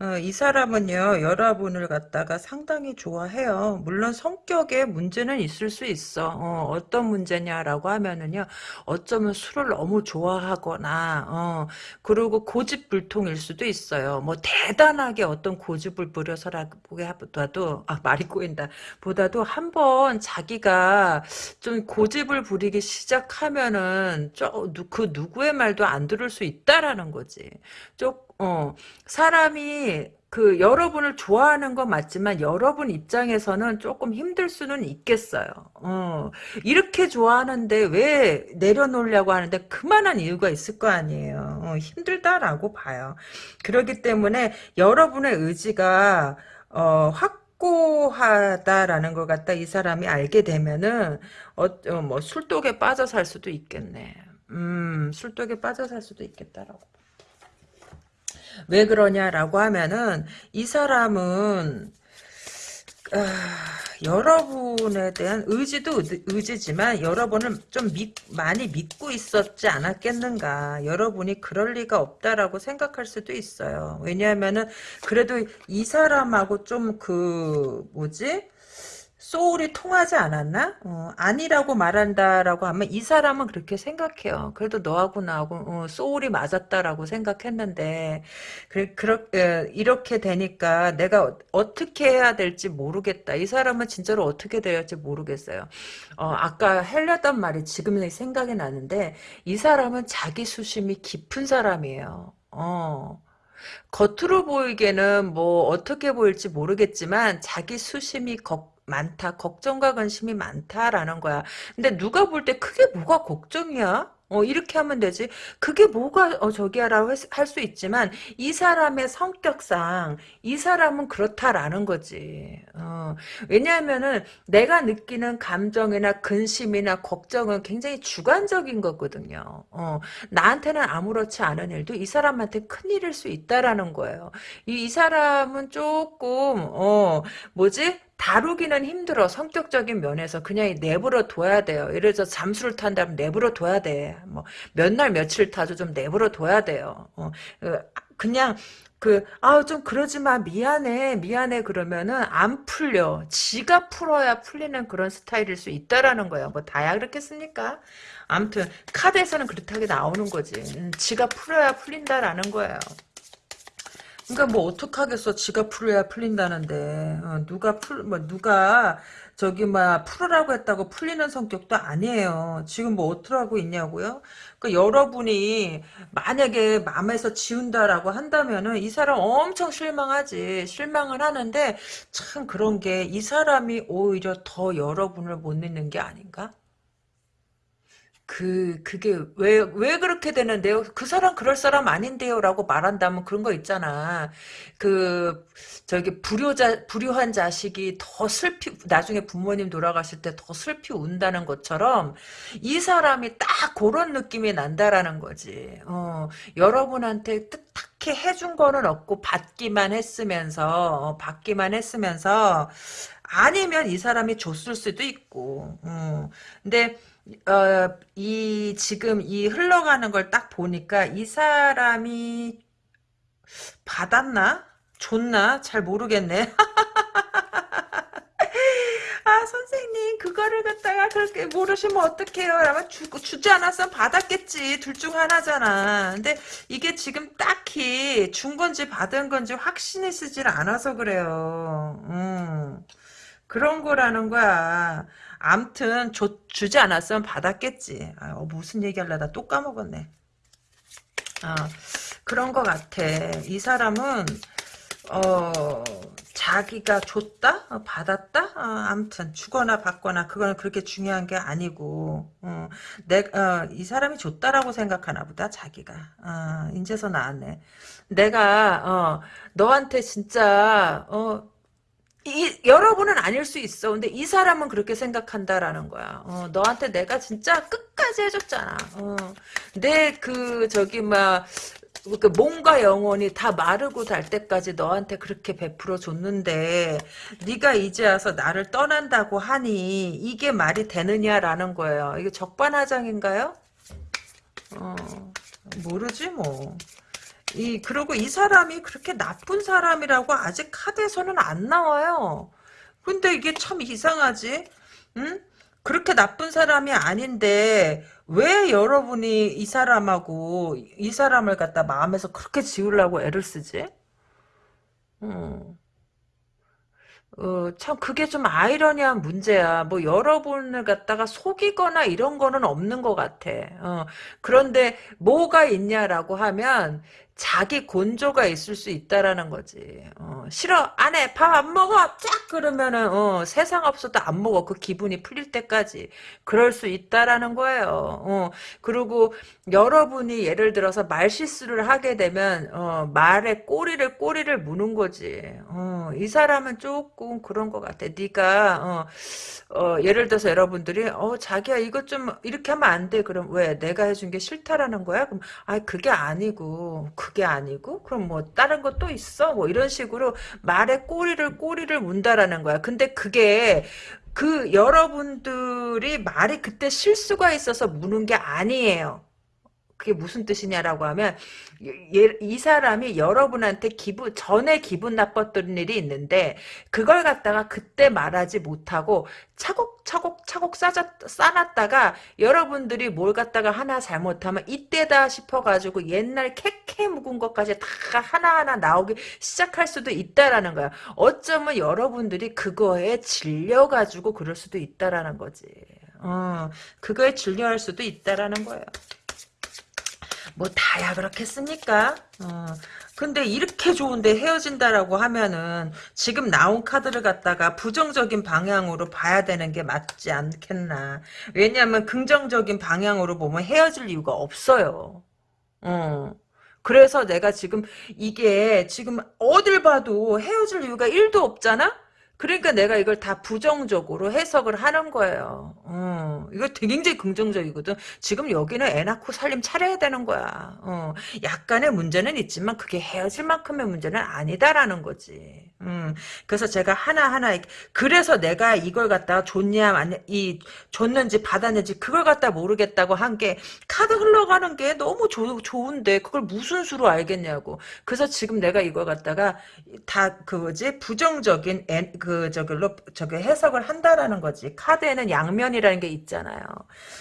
어, 이 사람은요, 여러분을 갖다가 상당히 좋아해요. 물론 성격에 문제는 있을 수 있어. 어, 떤 문제냐라고 하면은요, 어쩌면 술을 너무 좋아하거나, 어, 그리고 고집불통일 수도 있어요. 뭐, 대단하게 어떤 고집을 부려서라도, 아, 말이 꼬인다. 보다도 한번 자기가 좀 고집을 부리기 시작하면은, 저, 그 누구의 말도 안 들을 수 있다라는 거지. 좀, 어, 사람이 그 여러분을 좋아하는 건 맞지만 여러분 입장에서는 조금 힘들 수는 있겠어요. 어, 이렇게 좋아하는데 왜 내려놓으려고 하는데 그만한 이유가 있을 거 아니에요. 어, 힘들다라고 봐요. 그렇기 때문에 여러분의 의지가 어, 확고하다라는 것 같다 이 사람이 알게 되면은 어, 어, 뭐 술독에 빠져 살 수도 있겠네. 음, 술독에 빠져 살 수도 있겠다라고. 왜 그러냐라고 하면은 이 사람은 아, 여러분에 대한 의지도 의지지만 여러분을 좀 믿, 많이 믿고 있었지 않았겠는가. 여러분이 그럴 리가 없다라고 생각할 수도 있어요. 왜냐하면은 그래도 이 사람하고 좀 그 뭐지? 소울이 통하지 않았나? 어, 아니라고 말한다라고 하면 이 사람은 그렇게 생각해요. 그래도 너하고 나하고 어, 소울이 맞았다라고 생각했는데 그, 그렇, 에, 이렇게 되니까 내가 어, 떻게 해야 될지 모르겠다. 이 사람은 진짜로 어떻게 될지 모르겠어요. 어, 아까 헬렸단 말이 지금 생각이 나는데 이 사람은 자기 수심이 깊은 사람이에요. 어. 겉으로 보이기에는 뭐 어떻게 보일지 모르겠지만 자기 수심이 걱 많다. 걱정과 관심이 많다라는 거야. 근데 누가 볼 때 그게 뭐가 걱정이야? 어, 이렇게 하면 되지. 그게 뭐가, 어, 저기야라고 할 수 있지만, 이 사람의 성격상, 이 사람은 그렇다라는 거지. 어, 왜냐하면은, 내가 느끼는 감정이나 근심이나 걱정은 굉장히 주관적인 거거든요. 어, 나한테는 아무렇지 않은 일도 이 사람한테 큰 일일 수 있다라는 거예요. 이, 이 사람은 조금, 어, 뭐지? 다루기는 힘들어 성격적인 면에서 그냥 내버려 둬야 돼요. 예를 들어 잠수를 탄다면 내버려 둬야 돼. 뭐 몇 날 며칠 타도 좀 내버려 둬야 돼요. 어, 그, 그냥 그, 아, 좀 그러지 마. 미안해. 미안해. 그러면은 안 풀려. 지가 풀어야 풀리는 그런 스타일일 수 있다라는 거야. 뭐 다야 그렇겠습니까? 아무튼 카드에서는 그렇다게 나오는 거지. 음, 지가 풀어야 풀린다라는 거예요. 그러니까 뭐 어떡하겠어. 지가 풀어야 풀린다는데. 어, 누가 풀, 뭐 누가 저기 막 풀으라고 했다고 풀리는 성격도 아니에요. 지금 뭐 어떡하고 있냐고요? 그 여러분이 만약에 마음에서 지운다라고 한다면은 이 사람 엄청 실망하지. 실망을 하는데 참 그런 게 이 사람이 오히려 더 여러분을 못 믿는 게 아닌가? 그, 그게 왜, 왜 그렇게 되는데요? 그 사람 그럴 사람 아닌데요? 라고 말한다면 그런 거 있잖아. 그, 저기, 불효자, 불효한 자식이 더 슬피, 나중에 부모님 돌아가실 때 더 슬피 운다는 것처럼 이 사람이 딱 그런 느낌이 난다라는 거지. 어, 여러분한테 뜻하게 해준 거는 없고 받기만 했으면서, 어, 받기만 했으면서 아니면 이 사람이 줬을 수도 있고. 어, 근데, 어, 이, 지금 이 흘러가는 걸 딱 보니까 이 사람이 받았나? 줬나? 잘 모르겠네. *laughs* 아, 선생님, 그거를 갖다가 그렇게 모르시면 어떡해요? 아마 주, 주지 않았으면 받았겠지. 둘 중 하나잖아. 근데 이게 지금 딱히 준 건지 받은 건지 확신이 쓰질 않아서 그래요. 음. 그런 거라는 거야. 암튼 줘, 주지 않았으면 받았겠지. 아, 어, 무슨 얘기하려다 또 까먹었네. 어, 그런 것 같아. 이 사람은 어 자기가 줬다 어, 받았다 어, 아무튼 주거나 받거나 그거는 그렇게 중요한 게 아니고 어, 내가 어, 이 사람이 줬다라고 생각하나 보다 자기가 어, 인제서 나왔네 내가 어, 너한테 진짜 어, 이, 여러분은 아닐 수 있어. 근데 이 사람은 그렇게 생각한다라는 거야. 어, 너한테 내가 진짜 끝까지 해줬잖아. 어, 내 그, 저기, 막, 그 몸과 영혼이 다 마르고 달 때까지 너한테 그렇게 베풀어 줬는데 네가 이제 와서 나를 떠난다고 하니 이게 말이 되느냐라는 거예요. 이게 적반하장인가요? 어, 모르지 뭐. 이 그리고 이 사람이 그렇게 나쁜 사람이라고 아직 카드에서는 안 나와요. 근데 이게 참 이상하지? 응? 그렇게 나쁜 사람이 아닌데 왜 여러분이 이 사람하고 이 사람을 갖다 마음에서 그렇게 지우려고 애를 쓰지? 음. 어, 참 그게 좀 아이러니한 문제야. 뭐 여러분을 갖다가 속이거나 이런 거는 없는 것 같아. 어, 그런데 뭐가 있냐라고 하면 자기 곤조가 있을 수 있다라는 거지. 어, 싫어 안 해 밥 안 먹어 쫙 그러면은 어, 세상 없어도 안 먹어 그 기분이 풀릴 때까지 그럴 수 있다라는 거예요. 어, 그리고 여러분이 예를 들어서 말 실수를 하게 되면 어, 말에 꼬리를 꼬리를 무는 거지. 어, 이 사람은 조금 그런 것 같아. 네가 어, 어, 예를 들어서 여러분들이 어 자기야 이것 좀 이렇게 하면 안 돼. 그럼 왜 내가 해준 게 싫다라는 거야? 그럼 아 그게 아니고 그게 아니고 그럼 뭐 다른 것도 있어? 뭐 이런 식으로 말에 꼬리를 꼬리를 문다라는 거야. 근데 그게 그 여러분들이 말이 그때 실수가 있어서 무는 게 아니에요. 그게 무슨 뜻이냐라고 하면 예, 이 사람이 여러분한테 기분 전에 기분 나빴던 일이 있는데 그걸 갖다가 그때 말하지 못하고 차곡차곡 차곡 싸졌, 싸놨다가 여러분들이 뭘 갖다가 하나 잘못하면 이때다 싶어가지고 옛날 캐캐 묵은 것까지 다 하나하나 나오기 시작할 수도 있다라는 거야. 어쩌면 여러분들이 그거에 질려가지고 그럴 수도 있다라는 거지. 어, 그거에 질려할 수도 있다라는 거예요. 뭐 다야 그렇겠습니까? 어. 근데 이렇게 좋은데 헤어진다라고 하면은 지금 나온 카드를 갖다가 부정적인 방향으로 봐야 되는 게 맞지 않겠나. 왜냐하면 긍정적인 방향으로 보면 헤어질 이유가 없어요. 어. 그래서 내가 지금 이게 지금 어딜 봐도 헤어질 이유가 1도 없잖아? 그러니까 내가 이걸 다 부정적으로 해석을 하는 거예요. 어, 이거 되게 굉장히 긍정적이거든. 지금 여기는 애 낳고 살림 차려야 되는 거야. 어, 약간의 문제는 있지만 그게 헤어질 만큼의 문제는 아니다라는 거지. 음, 그래서 제가 하나하나 그래서 내가 이걸 갖다가 줬냐 이 줬는지 받았는지 그걸 갖다 모르겠다고 한 게 카드 흘러가는 게 너무 조, 좋은데 그걸 무슨 수로 알겠냐고. 그래서 지금 내가 이걸 갖다가 다 그거지 부정적인 애, 그 저기로 저기 해석을 한다라는 거지. 카드에는 양면이라는 게 있잖아요.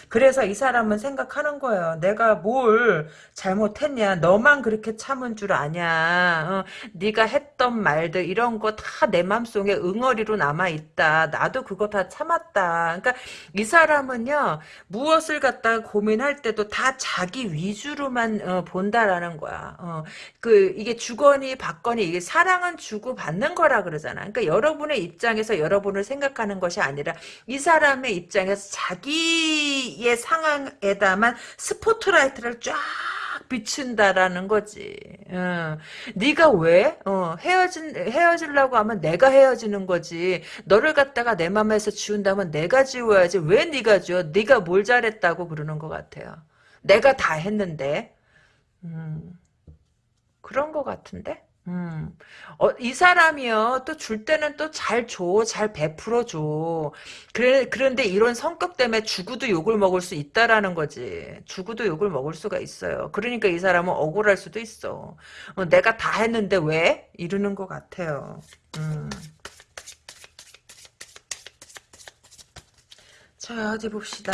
그래서 이 사람은 생각하는 거예요. 내가 뭘 잘못했냐? 너만 그렇게 참은 줄 아냐? 어, 네가 했던 말들 이런 거 다 내 맘속에 응어리로 남아 있다. 나도 그거 다 참았다. 그러니까 이 사람은요 무엇을 갖다 고민할 때도 다 자기 위주로만 어, 본다라는 거야. 어, 그 이게 주거니 받거니 이게 사랑은 주고 받는 거라 그러잖아. 그러니까 여러분의 입장에서 여러분을 생각하는 것이 아니라 이 사람의 입장에서 자기의 상황에다만 스포트라이트를 쫙 비춘다라는 거지. 어. 네가 왜 어, 헤어진 헤어지려고 하면 내가 헤어지는 거지. 너를 갖다가 내 맘에서 지운다면 내가 지워야지. 왜 네가 지워? 네가 뭘 잘했다고 그러는 것 같아요. 내가 다 했는데. 음, 그런 것 같은데. 음, 어, 이 사람이요, 또 줄 때는 또 잘 줘, 잘 베풀어 줘. 그래, 그런데 이런 성격 때문에 주고도 욕을 먹을 수 있다라는 거지. 주고도 욕을 먹을 수가 있어요. 그러니까 이 사람은 억울할 수도 있어. 어, 내가 다 했는데 왜? 이러는 것 같아요. 음. 자, 어디 봅시다.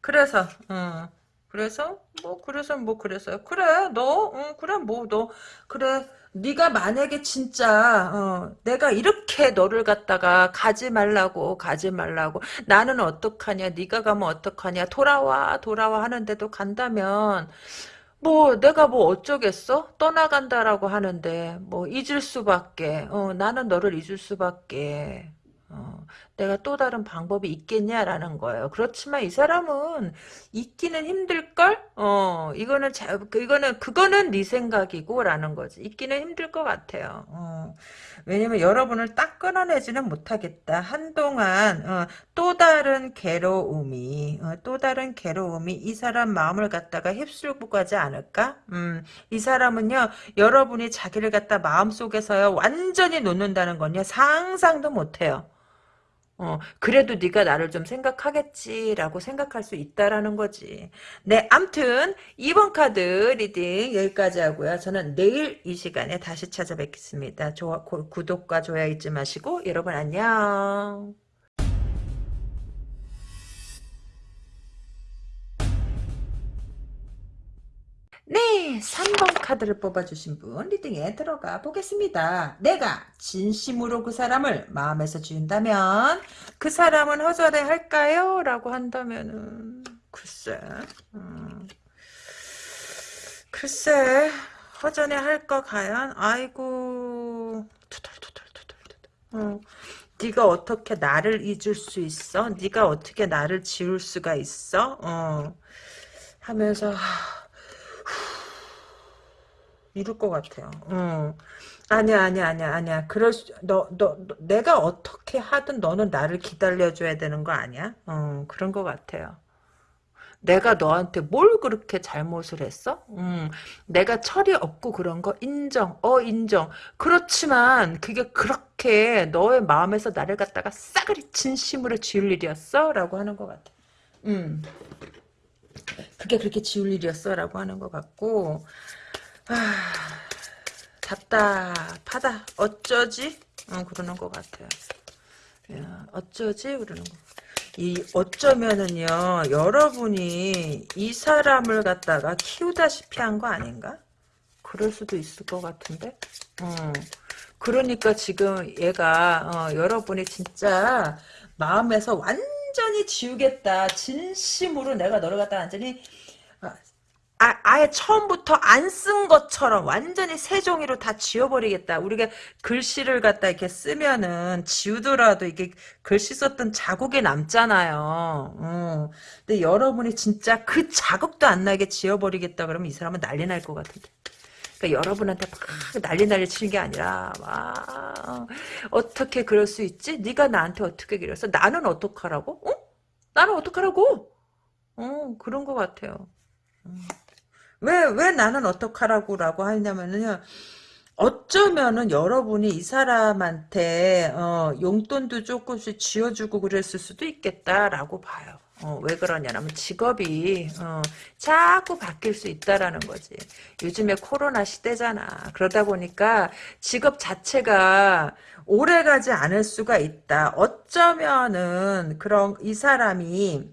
그래서, 어, 그래서 뭐 그래서 뭐 그래서요. 그래 너 어, 그래 뭐 너 그래 네가 만약에 진짜 어, 내가 이렇게 너를 갖다가 가지 말라고 가지 말라고 나는 어떡하냐 네가 가면 어떡하냐 돌아와 돌아와 하는데도 간다면 뭐 내가 뭐 어쩌겠어? 떠나간다라고 하는데 뭐 잊을 수밖에. 어, 나는 너를 잊을 수밖에. 어, 내가 또 다른 방법이 있겠냐라는 거예요. 그렇지만 이 사람은 잊기는 힘들걸? 어, 이거는 자, 그, 이거는 그거는 네 생각이고라는 거지. 잊기는 힘들 것 같아요. 어, 왜냐면 여러분을 딱 끊어내지는 못하겠다. 한동안 어, 또 다른 괴로움이 어, 또 다른 괴로움이 이 사람 마음을 갖다가 휩쓸고 가지 않을까? 음, 이 사람은요 여러분이 자기를 갖다 마음 속에서요 완전히 놓는다는 건요 상상도 못해요. 어, 그래도 네가 나를 좀 생각하겠지라고 생각할 수 있다라는 거지. 네, 암튼 2번 카드 reading 여기까지 하고요. 저는 내일 이 시간에 다시 찾아뵙겠습니다. 좋아, 고, 구독과 좋아요 잊지 마시고 여러분 안녕. 네, 3번 카드를 뽑아주신 분 reading에 들어가 보겠습니다. 내가 진심으로 그 사람을 마음에서 지운다면 그 사람은 허전해 할까요? 라고 한다면은 글쎄 음, 글쎄 허전해 할까 과연? 아이고 투덜투덜투덜투덜 어, 네가 어떻게 나를 잊을 수 있어? 네가 어떻게 나를 지울 수가 있어? 어, 하면서 이럴 것 같아요. 어. 아니야, 아니야, 아니야, 아니야. 그럴 수, 너, 너, 너, 내가 어떻게 하든 너는 나를 기다려줘야 되는 거 아니야? 어, 그런 것 같아요. 내가 너한테 뭘 그렇게 잘못을 했어? 음, 내가 철이 없고 그런 거 인정, 어, 인정. 그렇지만 그게 그렇게 너의 마음에서 나를 갖다가 싸그리 진심으로 지울 일이었어? 라고 하는 것 같아. 음, 그게 그렇게 지울 일이었어? 라고 하는 것 같고, 아, 답답하다. 어쩌지? 어, 그러는 것 같아요. 야, 어쩌지? 그러는 거. 이 어쩌면은요 여러분이 이 사람을 갖다가 키우다시피 한 거 아닌가? 그럴 수도 있을 것 같은데. 어. 그러니까 지금 얘가 어, 여러분이 진짜 마음에서 완전히 지우겠다. 진심으로 내가 너를 갖다 완전히 아, 아예 처음부터 안 쓴 것처럼 완전히 새 종이로 다 지워버리겠다. 우리가 글씨를 갖다 이렇게 쓰면은 지우더라도 이게 글씨 썼던 자국이 남잖아요. 어. 근데 여러분이 진짜 그 자국도 안 나게 지워버리겠다 그러면 이 사람은 난리 날 것 같은데. 그러니까 여러분한테 막 난리 난리 치는 게 아니라 와 어떻게 그럴 수 있지? 네가 나한테 어떻게 그랬어? 나는 어떡하라고? 어? 나는 어떡하라고? 어 그런 것 같아요. 음. 왜, 왜 나는 어떡하라고 라고 하냐면은요, 어쩌면은 여러분이 이 사람한테, 어, 용돈도 조금씩 쥐어주고 그랬을 수도 있겠다라고 봐요. 어, 왜 그러냐면 직업이 어, 자꾸 바뀔 수 있다라는 거지. 요즘에 코로나 시대잖아. 그러다 보니까 직업 자체가 오래가지 않을 수가 있다. 어쩌면은 그런 이 사람이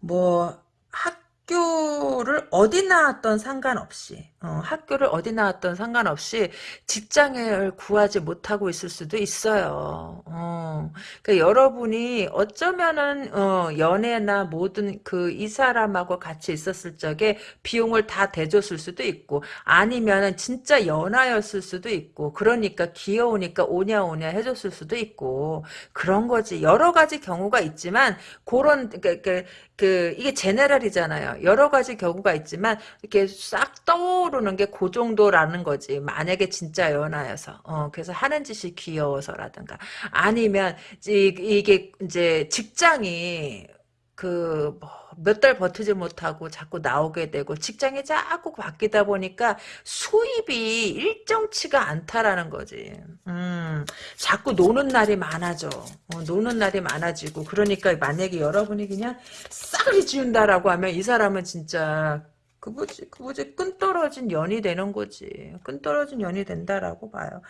뭐 학 교를 어디 나왔던 상관없이 어, 학교를 어디 나왔던 상관없이 직장을 구하지 못하고 있을 수도 있어요. 어, 그러니까 여러분이 어쩌면은 어, 연애나 모든 그 이 사람하고 같이 있었을 적에 비용을 다 대줬을 수도 있고 아니면은 진짜 연하였을 수도 있고 그러니까 귀여우니까 오냐 오냐 해줬을 수도 있고 그런 거지 여러 가지 경우가 있지만 그런 그, 그, 그 이게 제네랄이잖아요. 여러 가지 경우가 있지만 이렇게 싹 떠오 르는 게 그 정도라는 거지. 만약에 진짜 연하여서 어, 그래서 하는 짓이 귀여워서라든가 아니면 이게 이제 직장이 그 몇 달 버티지 못하고 자꾸 나오게 되고 직장이 자꾸 바뀌다 보니까 수입이 일정치가 않다라는 거지. 음, 자꾸 노는 날이 많아져. 어, 노는 날이 많아지고 그러니까 만약에 여러분이 그냥 싹을 지운다라고 하면 이 사람은 진짜 그 뭐지 그 뭐지 끈 떨어진 연이 되는 거지. 끈 떨어진 연이 된다라고 봐요.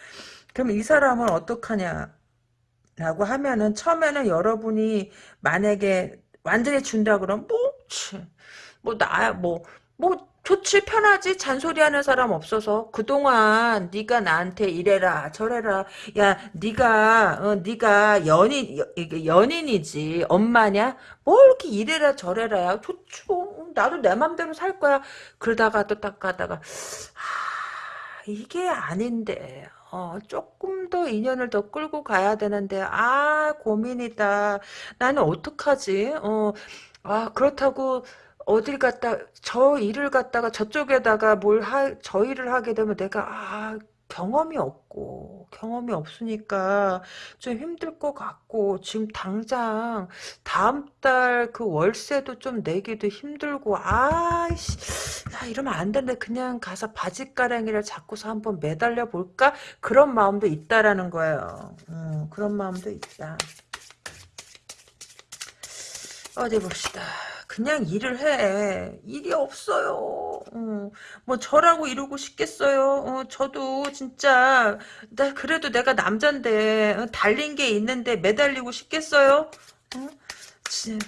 그럼 이 사람은 어떡하냐? 라고 하면은 처음에는 여러분이 만약에 완전히 준다 그러면 뭐, 뭐 나야 뭐, 뭐 좋지 편하지 잔소리하는 사람 없어서. 그동안 네가 나한테 이래라 저래라. 야 네가 어, 네가 연인 여- 이게 연인이지. 엄마냐? 뭐 이렇게 이래라 저래라야 좋지 뭐 나도 내 맘대로 살 거야. 그러다가 또 딱 가다가 하, 이게 아닌데. 어, 조금 더 인연을 더 끌고 가야 되는데. 아 고민이다. 나는 어떡하지? 어, 아 그렇다고 어딜 갔다 저 일을 갖다가 저쪽에다가 뭘 하, 저 일을 하게 되면 내가 아 경험이 없고 경험이 없으니까 좀 힘들 것 같고 지금 당장 다음 달 그 월세도 좀 내기도 힘들고 아이씨 야 이러면 안 되는데 그냥 가서 바지가랑이를 잡고서 한번 매달려 볼까? 그런 마음도 있다라는 거예요. 음, 그런 마음도 있다 어디 봅시다. 그냥 일을 해. 일이 없어요. 어, 뭐 저라고 이러고 싶겠어요. 어, 저도 진짜 나 그래도 내가 남잔데 어, 달린 게 있는데 매달리고 싶겠어요. 어? 지- 어?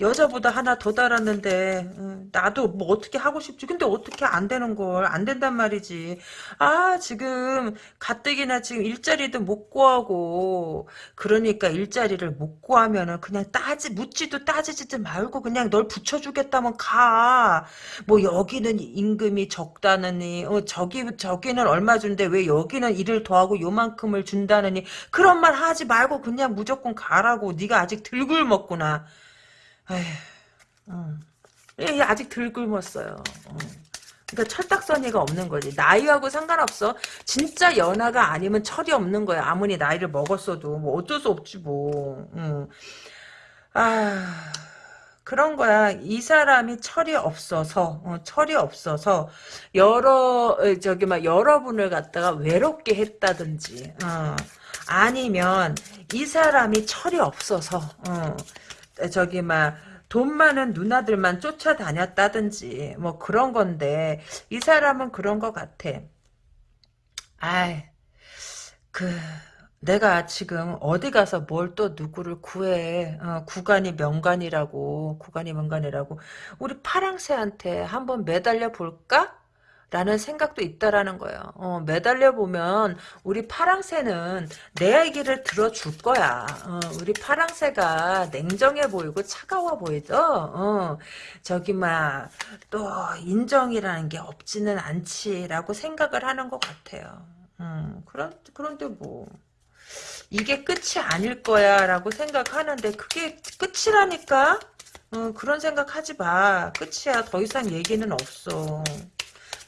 여자보다 하나 더 달았는데 어, 나도 뭐 어떻게 하고 싶지? 근데 어떻게 안 되는 걸? 안 된단 말이지. 아 지금 가뜩이나 지금 일자리도 못 구하고 그러니까 일자리를 못 구하면은 그냥 따지 묻지도 따지지도 말고 그냥 널 붙여주겠다면 가. 뭐 여기는 임금이 적다느니 어 저기 저기는 얼마 준대? 왜 여기는 일을 더하고 요만큼을 준다느니? 그런 말 하지 말고 그냥 무조건 가라고. 네가 아직 덜 굶었구나 에휴, 음. 예, 아직 덜 굶었어요. 어. 그러니까 철딱서니가 없는 거지. 나이하고 상관없어. 진짜 연하가 아니면 철이 없는 거야. 아무리 나이를 먹었어도 뭐 어쩔 수 없지 뭐. 음. 아 그런 거야. 이 사람이 철이 없어서 어, 철이 없어서 여러 어, 저기 막 여러분을 갖다가 외롭게 했다든지 어. 아니면 이 사람이 철이 없어서 어. 저기 막 돈 많은 누나들만 쫓아다녔다든지 뭐 그런 건데 이 사람은 그런 것 같아. 아이 그 내가 지금 어디 가서 뭘 또 누구를 구해 어, 구간이 명간이라고 구간이 명간이라고 우리 파랑새한테 한번 매달려 볼까? 라는 생각도 있다라는 거예요. 어, 매달려 보면 우리 파랑새는 내 얘기를 들어줄 거야. 어, 우리 파랑새가 냉정해 보이고 차가워 보이죠. 어, 저기 막 또 인정이라는 게 없지는 않지라고 생각을 하는 것 같아요. 음, 그런 그런데 뭐 이게 끝이 아닐 거야라고 생각하는데 그게 끝이라니까. 어, 그런 생각하지 마. 끝이야. 더 이상 얘기는 없어.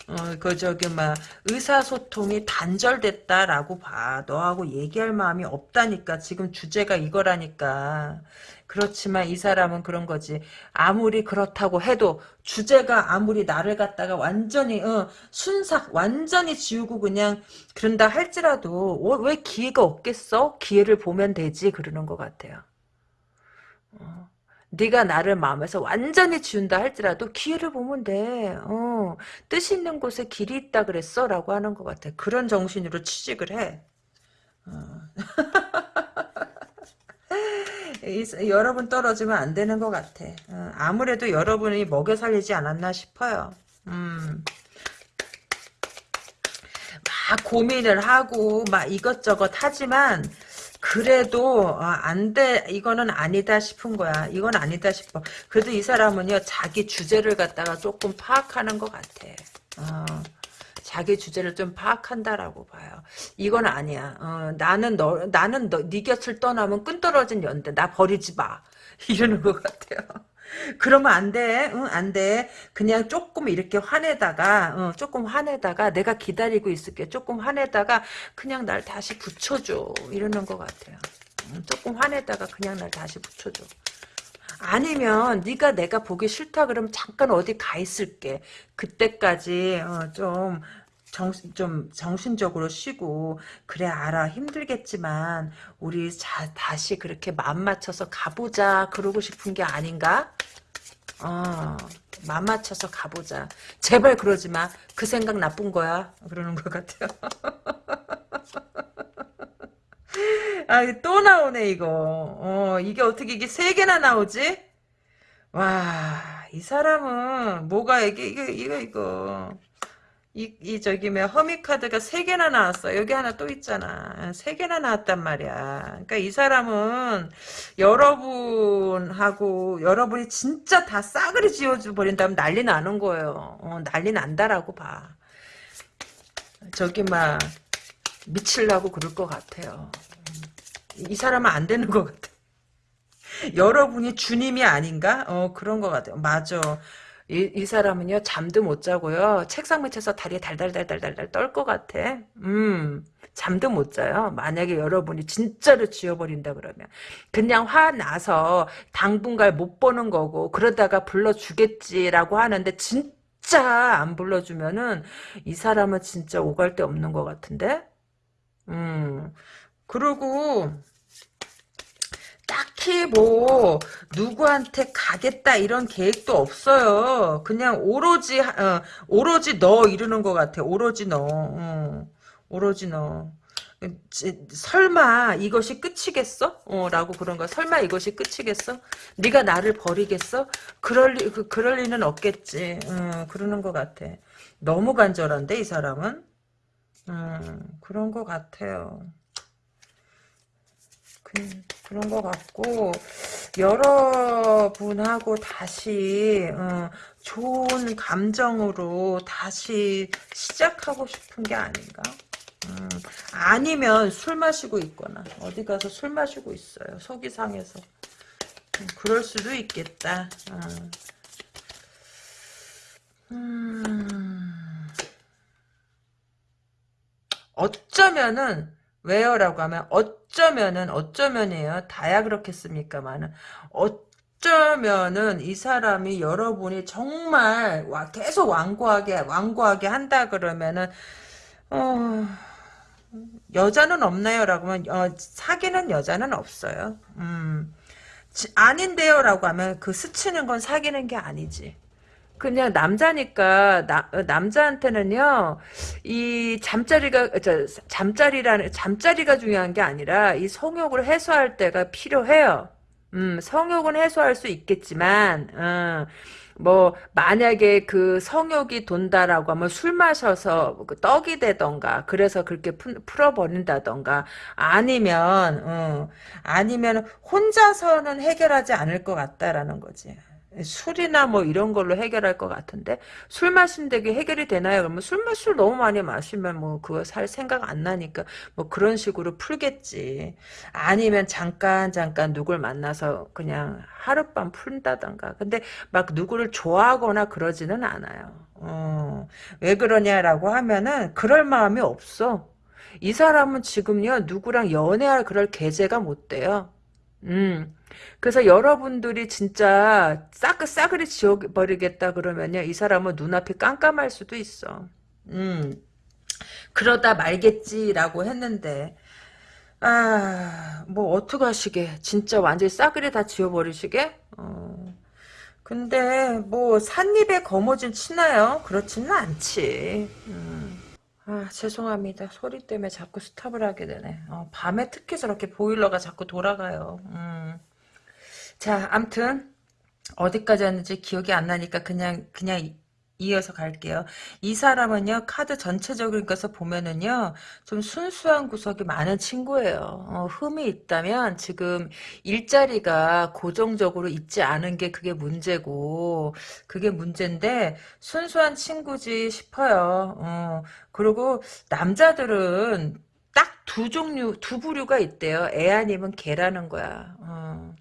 어, 그, 저기, 막, 의사소통이 단절됐다라고 봐. 너하고 얘기할 마음이 없다니까. 지금 주제가 이거라니까. 그렇지만 이 사람은 그런 거지. 아무리 그렇다고 해도, 주제가 아무리 나를 갖다가 완전히, 어, 순삭, 완전히 지우고 그냥, 그런다 할지라도, 어, 왜 기회가 없겠어? 기회를 보면 되지. 그러는 것 같아요. 어. 네가 나를 마음에서 완전히 지운다 할지라도 기회를 보면 돼. 어, 뜻 있는 곳에 길이 있다 그랬어? 라고 하는 것 같아. 그런 정신으로 취직을 해. 어. *laughs* 이- 여러분 떨어지면 안 되는 것 같아. 어, 아무래도 여러분이 먹여 살리지 않았나 싶어요. 음. 막 고민을 하고 막 이것저것 하지만 그래도 어, 안 돼. 이거는 아니다 싶은 거야. 이건 아니다 싶어. 그래도 이 사람은요. 자기 주제를 갖다가 조금 파악하는 것 같아. 어, 자기 주제를 좀 파악한다라고 봐요. 이건 아니야. 어, 나는 너 나는 너, 네 곁을 떠나면 끈 떨어진 연대. 나 버리지 마. *laughs* 이러는 것 같아요. 그러면 안 돼. 응, 안 돼. 그냥 조금 이렇게 화내다가, 어, 조금 화내다가 내가 기다리고 있을게. 조금 화내다가 그냥 날 다시 붙여줘. 이러는 것 같아요. 음, 조금 화내다가 그냥 날 다시 붙여줘. 아니면 네가 내가 보기 싫다 그러면 잠깐 어디 가 있을게. 그때까지 어, 좀 정신 좀 정신적으로 쉬고 그래 알아 힘들겠지만 우리 자, 다시 그렇게 마음 맞춰서 가보자 그러고 싶은 게 아닌가? 어, 맘 맞춰서 가보자. 제발 그러지 마. 그 생각 나쁜 거야. 그러는 것 같아요. *laughs* 아, 또 나오네, 이거. 어, 이게 어떻게 이게 세 개나 나오지? 와, 이 사람은 뭐가 이게 이거 이거 이거 이, 이 저기 뭐 허미 카드가 세 개나 나왔어. 여기 하나 또 있잖아. 세 개나 나왔단 말이야. 그러니까 이 사람은 여러분하고 여러분이 진짜 다 싸그리 지워줘 버린다면 난리 나는 거예요. 어, 난리 난다라고 봐. 저기 막 미칠라고 그럴 것 같아요. 이 사람은 안 되는 것 같아. 여러분이 주님이 아닌가? 어 그런 것 같아요. 맞아. 이, 이 사람은요 잠도 못 자고요 책상 밑에서 다리 달달달달달달 떨 것 같아. 음 잠도 못 자요. 만약에 여러분이 진짜로 지워버린다 그러면 그냥 화 나서 당분간 못 보는 거고 그러다가 불러주겠지라고 하는데 진짜 안 불러주면은 이 사람은 진짜 오갈 데 없는 것 같은데. 음 그리고 딱히 뭐 누구한테 가겠다 이런 계획도 없어요. 그냥 오로지 어, 오로지 너 이러는 것 같아. 오로지 너. 어, 오로지 너. 지, 설마 이것이 끝이겠어? 어, 라고 그런 거야. 설마 이것이 끝이겠어? 네가 나를 버리겠어? 그럴 리, 그, 그럴 리는 없겠지. 어, 그러는 것 같아. 너무 간절한데 이 사람은? 음, 그런 것 같아요. 그, 그런 것 같고 여러분하고 다시 어, 좋은 감정으로 다시 시작하고 싶은 게 아닌가? 음, 아니면 술 마시고 있거나 어디 가서 술 마시고 있어요. 속이 상해서. 음, 그럴 수도 있겠다. 어. 음, 어쩌면은 왜요라고 하면 어쩌면은 어쩌면이에요. 다야 그렇겠습니까만은 어쩌면은 이 사람이 여러분이 정말 와 계속 완고하게 완고하게 한다 그러면은 어 여자는 없나요라고 하면 어, 사귀는 여자는 없어요. 음 아닌데요라고 하면 그 스치는 건 사귀는 게 아니지. 그냥 남자니까 나, 어, 남자한테는요 이 잠자리가 저 잠자리라는 잠자리가 중요한 게 아니라 이 성욕을 해소할 때가 필요해요. 음 성욕은 해소할 수 있겠지만 어, 뭐 만약에 그 성욕이 돈다라고 하면 술 마셔서 그 떡이 되던가 그래서 그렇게 풀어버린다던가 아니면 어, 아니면 혼자서는 해결하지 않을 것 같다라는 거지. 술이나 뭐 이런 걸로 해결할 것 같은데 술 마신다게 해결이 되나요? 그러면 술 마술 너무 많이 마시면 뭐 그거 살 생각 안 나니까 뭐 그런 식으로 풀겠지. 아니면 잠깐 잠깐 누굴 만나서 그냥 하룻밤 푼다던가. 근데 막 누구를 좋아하거나 그러지는 않아요. 어, 왜 그러냐라고 하면은 그럴 마음이 없어. 이 사람은 지금요 누구랑 연애할 그럴 계제가 못 돼요. 음. 그래서 여러분들이 진짜 싸그 싸그리 지워버리겠다 그러면요. 이 사람은 눈앞이 깜깜할 수도 있어. 음. 그러다 말겠지라고 했는데 아, 뭐 어떡하시게. 진짜 완전히 싸그리 다 지워버리시게? 어. 근데 뭐 산입에 거머쥔 치나요? 그렇지는 않지. 음. 아 죄송합니다. 소리 때문에 자꾸 스탑을 하게 되네. 어, 밤에 특히 저렇게 보일러가 자꾸 돌아가요. 음. 자, 암튼 어디까지 왔는지 기억이 안 나니까 그냥 그냥 이어서 갈게요. 이 사람은요, 카드 전체적인 것을 보면은요, 좀 순수한 구석이 많은 친구예요. 어, 흠이 있다면 지금 일자리가 고정적으로 있지 않은 게 그게 문제고, 그게 문제인데, 순수한 친구지 싶어요. 어, 그리고 남자들은 딱 두 종류, 두 부류가 있대요. 애 아니면 개라는 거야. 어.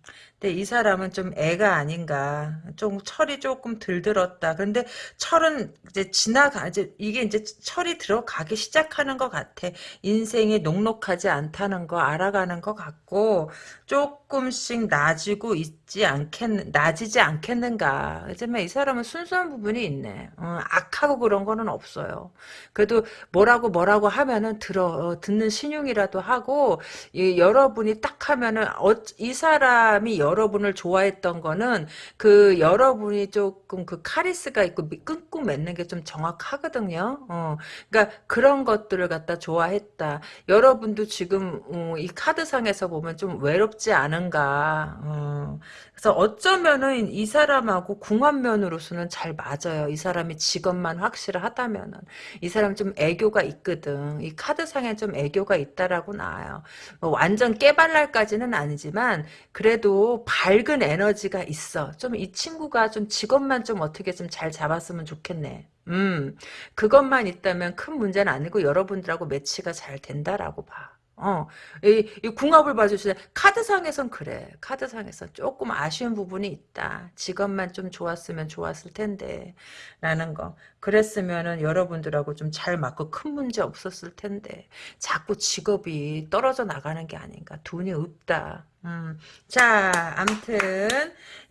근데 이 사람은 좀 애가 아닌가. 좀 철이 조금 들들었다. 근데 철은 이제 지나가, 이제 이게 이제 철이 들어가기 시작하는 것 같아. 인생이 녹록하지 않다는 거 알아가는 것 같고, 조금씩 나아지고 있지 않겠, 나아지지 않겠는가. 하지만 이 사람은 순수한 부분이 있네. 어, 악하고 그런 거는 없어요. 그래도 뭐라고 뭐라고 하면은 들어, 어, 듣는 신용이라도 하고, 이, 여러분이 딱 하면은, 어, 이 사람이 여러 여러분을 좋아했던 거는 그 여러분이 조금 그 카리스가 있고 끈끈 맺는 게 좀 정확하거든요. 어, 그러니까 그런 것들을 갖다 좋아했다. 여러분도 지금 어, 이 카드상에서 보면 좀 외롭 지 않은가. 어, 그래서 어쩌면은 이 사람하고 궁합면으로서는 잘 맞아요. 이 사람이 직업만 확실하다면은 이 사람 좀 애교가 있거든. 이 카드상에 좀 애교가 있다라고 나와요. 뭐 완전 깨발랄까지는 아니지만 그래도 밝은 에너지가 있어. 좀 이 친구가 좀 직업만 좀 어떻게 좀 잘 잡았으면 좋겠네. 음, 그것만 있다면 큰 문제는 아니고 여러분들하고 매치가 잘 된다라고 봐. 어, 이, 이 궁합을 봐주시네. 카드상에선 그래. 카드상에선 조금 아쉬운 부분이 있다. 직업만 좀 좋았으면 좋았을 텐데. 라는 거. 그랬으면은 여러분들하고 좀 잘 맞고 큰 문제 없었을 텐데. 자꾸 직업이 떨어져 나가는 게 아닌가. 돈이 없다. 음. 자, 암튼,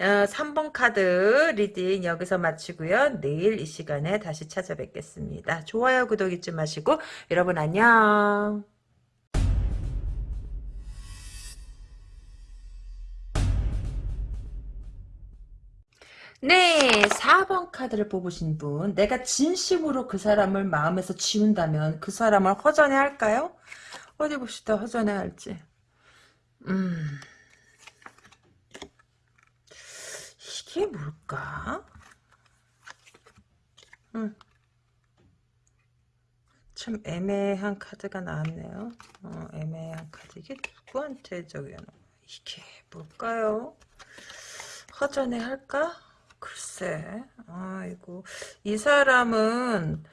어, 3번 카드 reading 여기서 마치고요. 내일 이 시간에 다시 찾아뵙겠습니다. 좋아요, 구독 잊지 마시고, 여러분 안녕. 네, 4번 카드를 뽑으신 분. 내가 진심으로 그 사람을 마음에서 지운다면 그 사람을 허전해 할까요? 어디 봅시다. 허전해 할지. 음. 이게 뭘까? 음. 참 애매한 카드가 나왔네요. 어, 애매한 카드. 이게 누구한테 저기 이게 뭘까요? 허전해 할까? 글쎄, 아이고, 이 사람은,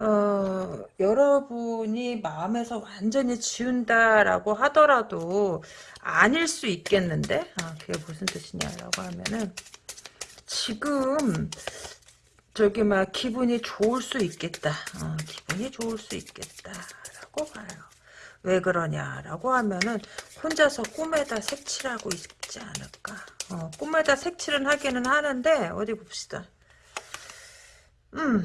어, 여러분이 마음에서 완전히 지운다라고 하더라도 아닐 수 있겠는데? 아, 그게 무슨 뜻이냐라고 하면은, 지금, 저기 막 기분이 좋을 수 있겠다. 어, 기분이 좋을 수 있겠다라고 봐요. 왜 그러냐라고 하면은 혼자서 꿈에다 색칠하고 있지 않을까. 어, 꿈에다 색칠은 하기는 하는데 어디 봅시다. 음,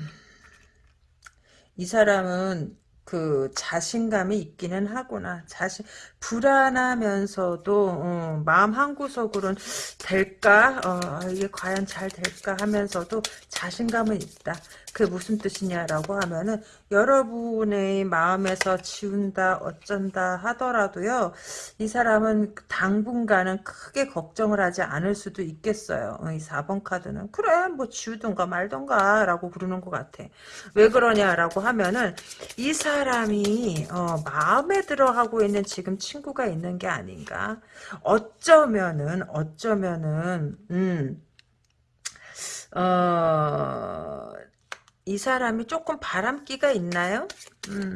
이 사람은 그 자신감이 있기는 하구나. 자신 불안하면서도 어, 마음 한 구석으로는 될까? 어, 이게 과연 잘 될까 하면서도 자신감은 있다. 그게 무슨 뜻이냐라고 하면은 여러분의 마음에서 지운다 어쩐다 하더라도요 이 사람은 당분간은 크게 걱정을 하지 않을 수도 있겠어요. 어, 이 4번 카드는. 그래 뭐 지우던가 말던가 라고 부르는 것 같아. 왜 그러냐라고 하면은 이 사람이 어, 마음에 들어 하고 있는 지금 친구가 있는 게 아닌가? 어쩌면은 어쩌면은 음 어, 이 사람이 조금 바람기가 있나요? 음,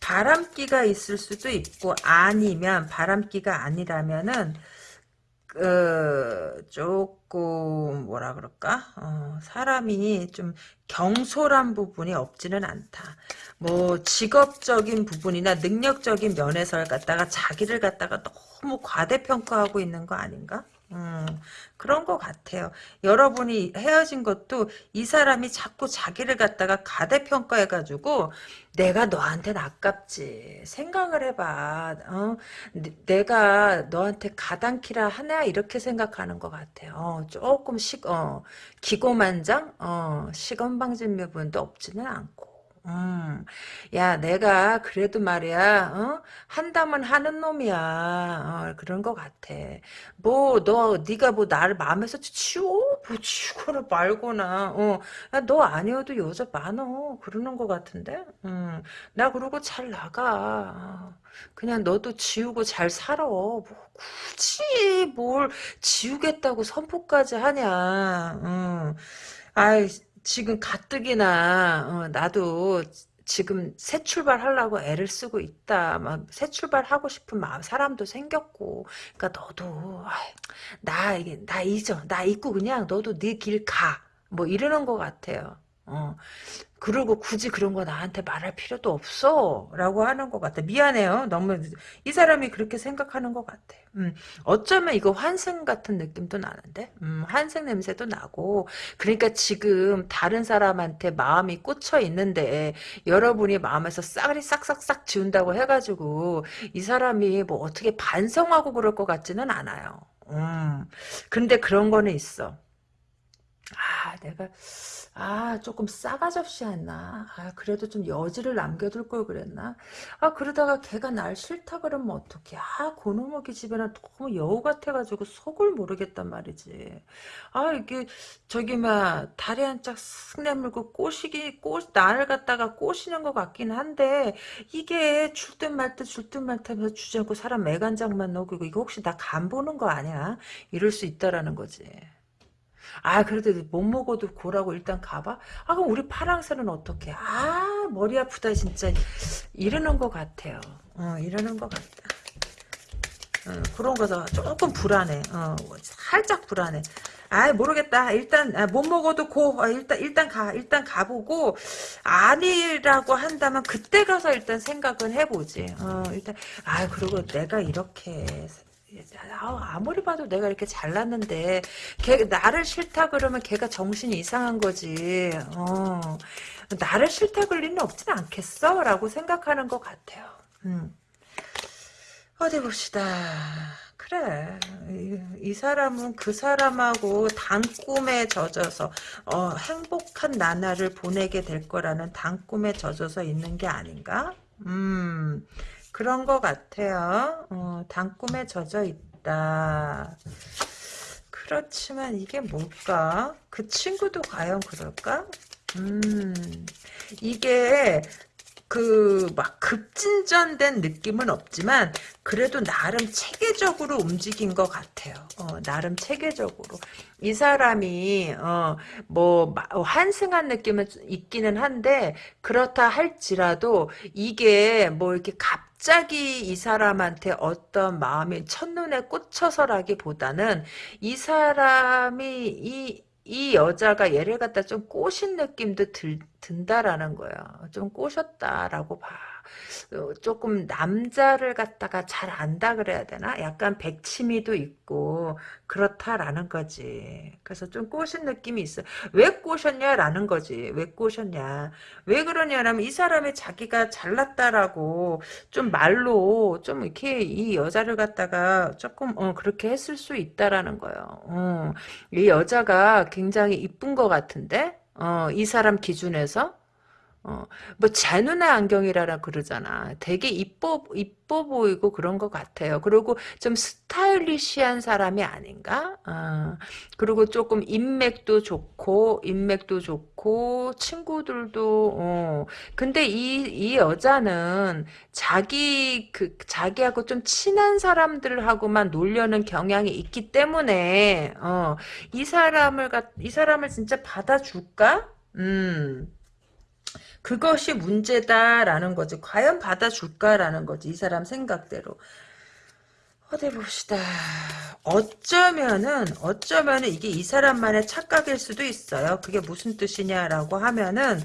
바람기가 있을 수도 있고 아니면 바람기가 아니라면은 그 조금 뭐라 그럴까 어, 사람이 좀 경솔한 부분이 없지는 않다. 뭐 직업적인 부분이나 능력적인 면에서 갖다가 자기를 갖다가 너무 과대평가하고 있는 거 아닌가? 음, 그런 것 같아요. 여러분이 헤어진 것도 이 사람이 자꾸 자기를 갖다가 가대평가해가지고 내가 너한테는 아깝지. 생각을 해봐. 어? 내가 너한테 가당키라 하나 이렇게 생각하는 것 같아요. 어, 조금 식, 어, 기고만장, 어, 시건방진 부분도 없지는 않고. 음, 야, 내가 그래도 말이야, 어? 한다면 하는 놈이야. 어, 그런 것 같아. 뭐, 너, 네가 뭐 나를 마음에서 치워? 뭐 치고는 말거나, 어, 야, 너 아니어도 여자 많어. 그러는 것 같은데? 음, 나 그러고 잘 나가. 그냥 너도 지우고 잘 살아. 뭐, 굳이 뭘 지우겠다고 선포까지 하냐. 음. 아이, 지금 가뜩이나 어, 나도 지금 새 출발하려고 애를 쓰고 있다. 막 새 출발하고 싶은 마음 사람도 생겼고. 그러니까 너도 아이, 나 이게 나 잊어. 나 잊고 그냥 너도 네 길 가. 뭐 이러는 것 같아요. 어. 그리고 굳이 그런 거 나한테 말할 필요도 없어. 라고 하는 것 같아. 미안해요. 너무 이 사람이 그렇게 생각하는 것 같아. 음, 어쩌면 이거 환생 같은 느낌도 나는데? 음, 환생 냄새도 나고. 그러니까 지금 다른 사람한테 마음이 꽂혀 있는데 여러분이 마음에서 싹리 싹싹싹 지운다고 해가지고 이 사람이 뭐 어떻게 반성하고 그럴 것 같지는 않아요. 음. 근데 그런 거는 있어. 아, 내가, 아, 조금 싸가지 없이 했나? 아, 그래도 좀 여지를 남겨둘 걸 그랬나? 아, 그러다가 걔가 날 싫다 그러면 어떡해. 아, 고놈의 집에는 너무 여우 같아가지고 속을 모르겠단 말이지. 아, 이게, 저기, 막, 다리 한 짝 쓱 내밀고 꼬시기, 꼬, 나를 갖다가 꼬시는 것 같긴 한데, 이게 줄듯 말듯 줄듯 말듯 하면서 주지 않고 사람 매간장만 녹이고, 이거 혹시 나 간 보는 거 아니야? 이럴 수 있다라는 거지. 아 그래도 못 먹어도 고라고 일단 가봐. 아 그럼 우리 파랑새는 어떻게? 아 머리 아프다 진짜 이러는 것 같아요. 어 이러는 것 같다. 어, 그런 거서 조금 불안해. 어 살짝 불안해. 아 모르겠다. 일단 아, 못 먹어도 고 아, 일단 일단 가 일단 가보고 아니라고 한다면 그때 가서 일단 생각은 해보지. 어 일단 아 그리고 내가 이렇게 아무리 봐도 내가 이렇게 잘났는데 걔 나를 싫다 그러면 걔가 정신이 이상한 거지. 어, 나를 싫다 그럴 리는 없진 않겠어? 라고 생각하는 것 같아요. 음. 어디 봅시다. 그래 이, 이, 사람은 그 사람하고 단꿈에 젖어서 어, 행복한 나날을 보내게 될 거라는 단꿈에 젖어서 있는 게 아닌가? 음 그런 것 같아요. 어, 단꿈에 젖어 있다. 그렇지만 이게 뭘까? 그 친구도 과연 그럴까? 음, 이게 그 막 급진전된 느낌은 없지만 그래도 나름 체계적으로 움직인 것 같아요. 어, 나름 체계적으로 이 사람이 어, 뭐 환승한 느낌은 있기는 한데 그렇다 할지라도 이게 뭐 이렇게 갑자기 이 사람한테 어떤 마음이 첫눈에 꽂혀서라기보다는 이 사람이 이, 이 여자가 얘를 갖다 좀 꼬신 느낌도 들, 든다라는 거예요. 좀 꼬셨다라고 봐. 어, 조금 남자를 갖다가 잘 안다 그래야 되나? 약간 백치미도 있고 그렇다라는 거지. 그래서 좀 꼬신 느낌이 있어. 왜 꼬셨냐라는 거지. 왜 꼬셨냐. 왜 그러냐면 이 사람이 자기가 잘났다라고 좀 말로 좀 이렇게 이 여자를 갖다가 조금 어, 그렇게 했을 수 있다라는 거예요. 어, 이 여자가 굉장히 이쁜 것 같은데 어, 이 사람 기준에서 어, 뭐, 제 눈의 안경이라라 그러잖아. 되게 이뻐, 이뻐 보이고 그런 것 같아요. 그리고 좀 스타일리시한 사람이 아닌가? 어, 그리고 조금 인맥도 좋고, 인맥도 좋고, 친구들도, 어. 근데 이, 이 여자는 자기, 그, 자기하고 좀 친한 사람들하고만 놀려는 경향이 있기 때문에, 어, 이 사람을, 이 사람을 진짜 받아줄까? 음. 그것이 문제다라는 거지. 과연 받아줄까라는 거지. 이 사람 생각대로. 어디 봅시다. 어쩌면은, 어쩌면은 이게 이 사람만의 착각일 수도 있어요. 그게 무슨 뜻이냐라고 하면은,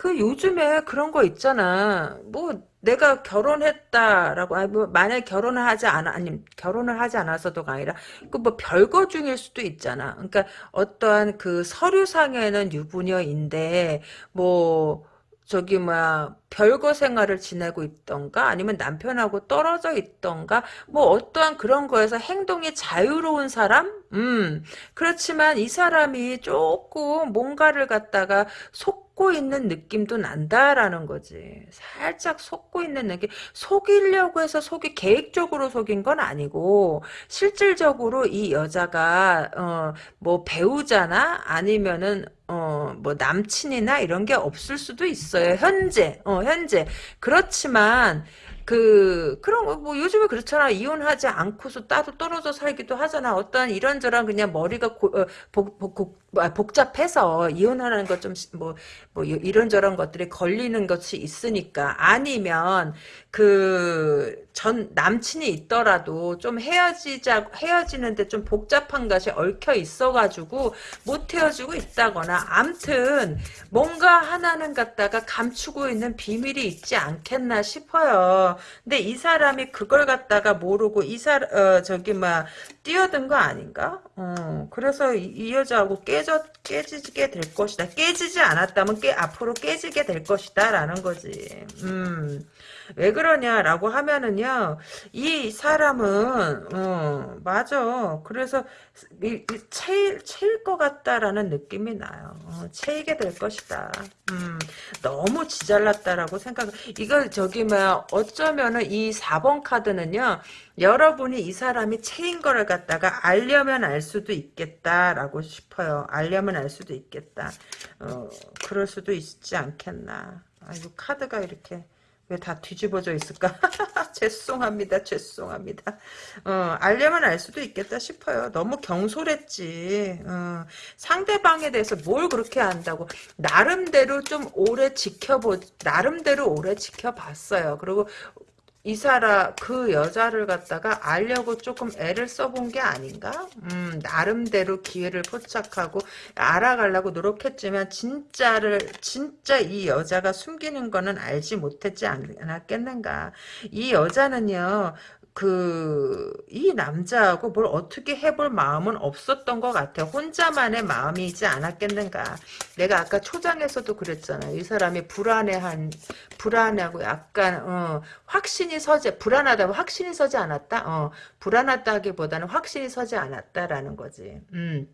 그 요즘에 그런 거 있잖아. 뭐, 내가 결혼했다라고, 아니, 뭐, 만약 결혼을 하지 않아, 아니, 결혼을 하지 않아서도가 아니라, 그 뭐 별거 중일 수도 있잖아. 그러니까 어떠한 그 서류상에는 유부녀인데, 뭐, 저기 뭐야 별거 생활을 지내고 있던가 아니면 남편하고 떨어져 있던가 뭐 어떠한 그런 거에서 행동이 자유로운 사람? 음 그렇지만 이 사람이 조금 뭔가를 갖다가 속 고 있는 느낌도 난다라는 거지. 살짝 속고 있는 느낌. 속이려고 해서 속이 계획적으로 속인 건 아니고 실질적으로 이 여자가 어 뭐 배우자나 아니면은 어, 뭐, 남친이나 이런 게 없을 수도 있어요. 현재, 어, 현재. 그렇지만, 그 그런 거 뭐 요즘에 그렇잖아. 이혼하지 않고서 따로 떨어져 살기도 하잖아. 어떤 이런저런 그냥 머리가 고, 어, 복, 복, 복, 아, 복잡해서 이혼하는 것 좀 뭐 뭐 이런저런 것들이 걸리는 것이 있으니까 아니면 그 전 남친이 있더라도 좀 헤어지자 헤어지는데 좀 복잡한 것이 얽혀 있어가지고 못 헤어지고 있다거나 암튼 뭔가 하나는 갖다가 감추고 있는 비밀이 있지 않겠나 싶어요. 근데 이 사람이 그걸 갖다가 모르고 이 사람 어, 저기 막 뛰어든 거 아닌가? 어, 그래서 이, 이, 여자하고 깨져 깨지게 될 것이다. 깨지지 않았다면 깨 앞으로 깨지게 될 것이다 라는 거지. 음. 왜 그러냐라고 하면은요, 이 사람은, 어, 맞아. 그래서, 이, 이 채일, 채일 것 같다라는 느낌이 나요. 어, 채이게 될 것이다. 음, 너무 지잘났다라고 생각, 이걸 저기, 뭐, 어쩌면은 이 4번 카드는요, 여러분이 이 사람이 채인 거를 갖다가 알려면 알 수도 있겠다라고 싶어요. 알려면 알 수도 있겠다. 어, 그럴 수도 있지 않겠나. 아이고, 카드가 이렇게. 왜 다 뒤집어져 있을까? *laughs* 죄송합니다. 죄송합니다. 어, 알려면 알 수도 있겠다 싶어요. 너무 경솔했지. 어, 상대방에 대해서 뭘 그렇게 안다고. 나름대로 좀 오래 지켜보, 나름대로 오래 지켜봤어요. 그리고 이 사람 그 여자를 갖다가 알려고 조금 애를 써본 게 아닌가? 음, 나름대로 기회를 포착하고 알아가려고 노력했지만 진짜를 진짜 이 여자가 숨기는 거는 알지 못했지 않았겠는가? 이 여자는요. 그, 이 남자하고 뭘 어떻게 해볼 마음은 없었던 것 같아. 혼자만의 마음이지 않았겠는가. 내가 아까 초장에서도 그랬잖아요. 이 사람이 불안해한, 불안하고 약간, 어, 확신이 서지, 불안하다고 확신이 서지 않았다? 어, 불안하다기보다는 확신이 서지 않았다라는 거지. 음.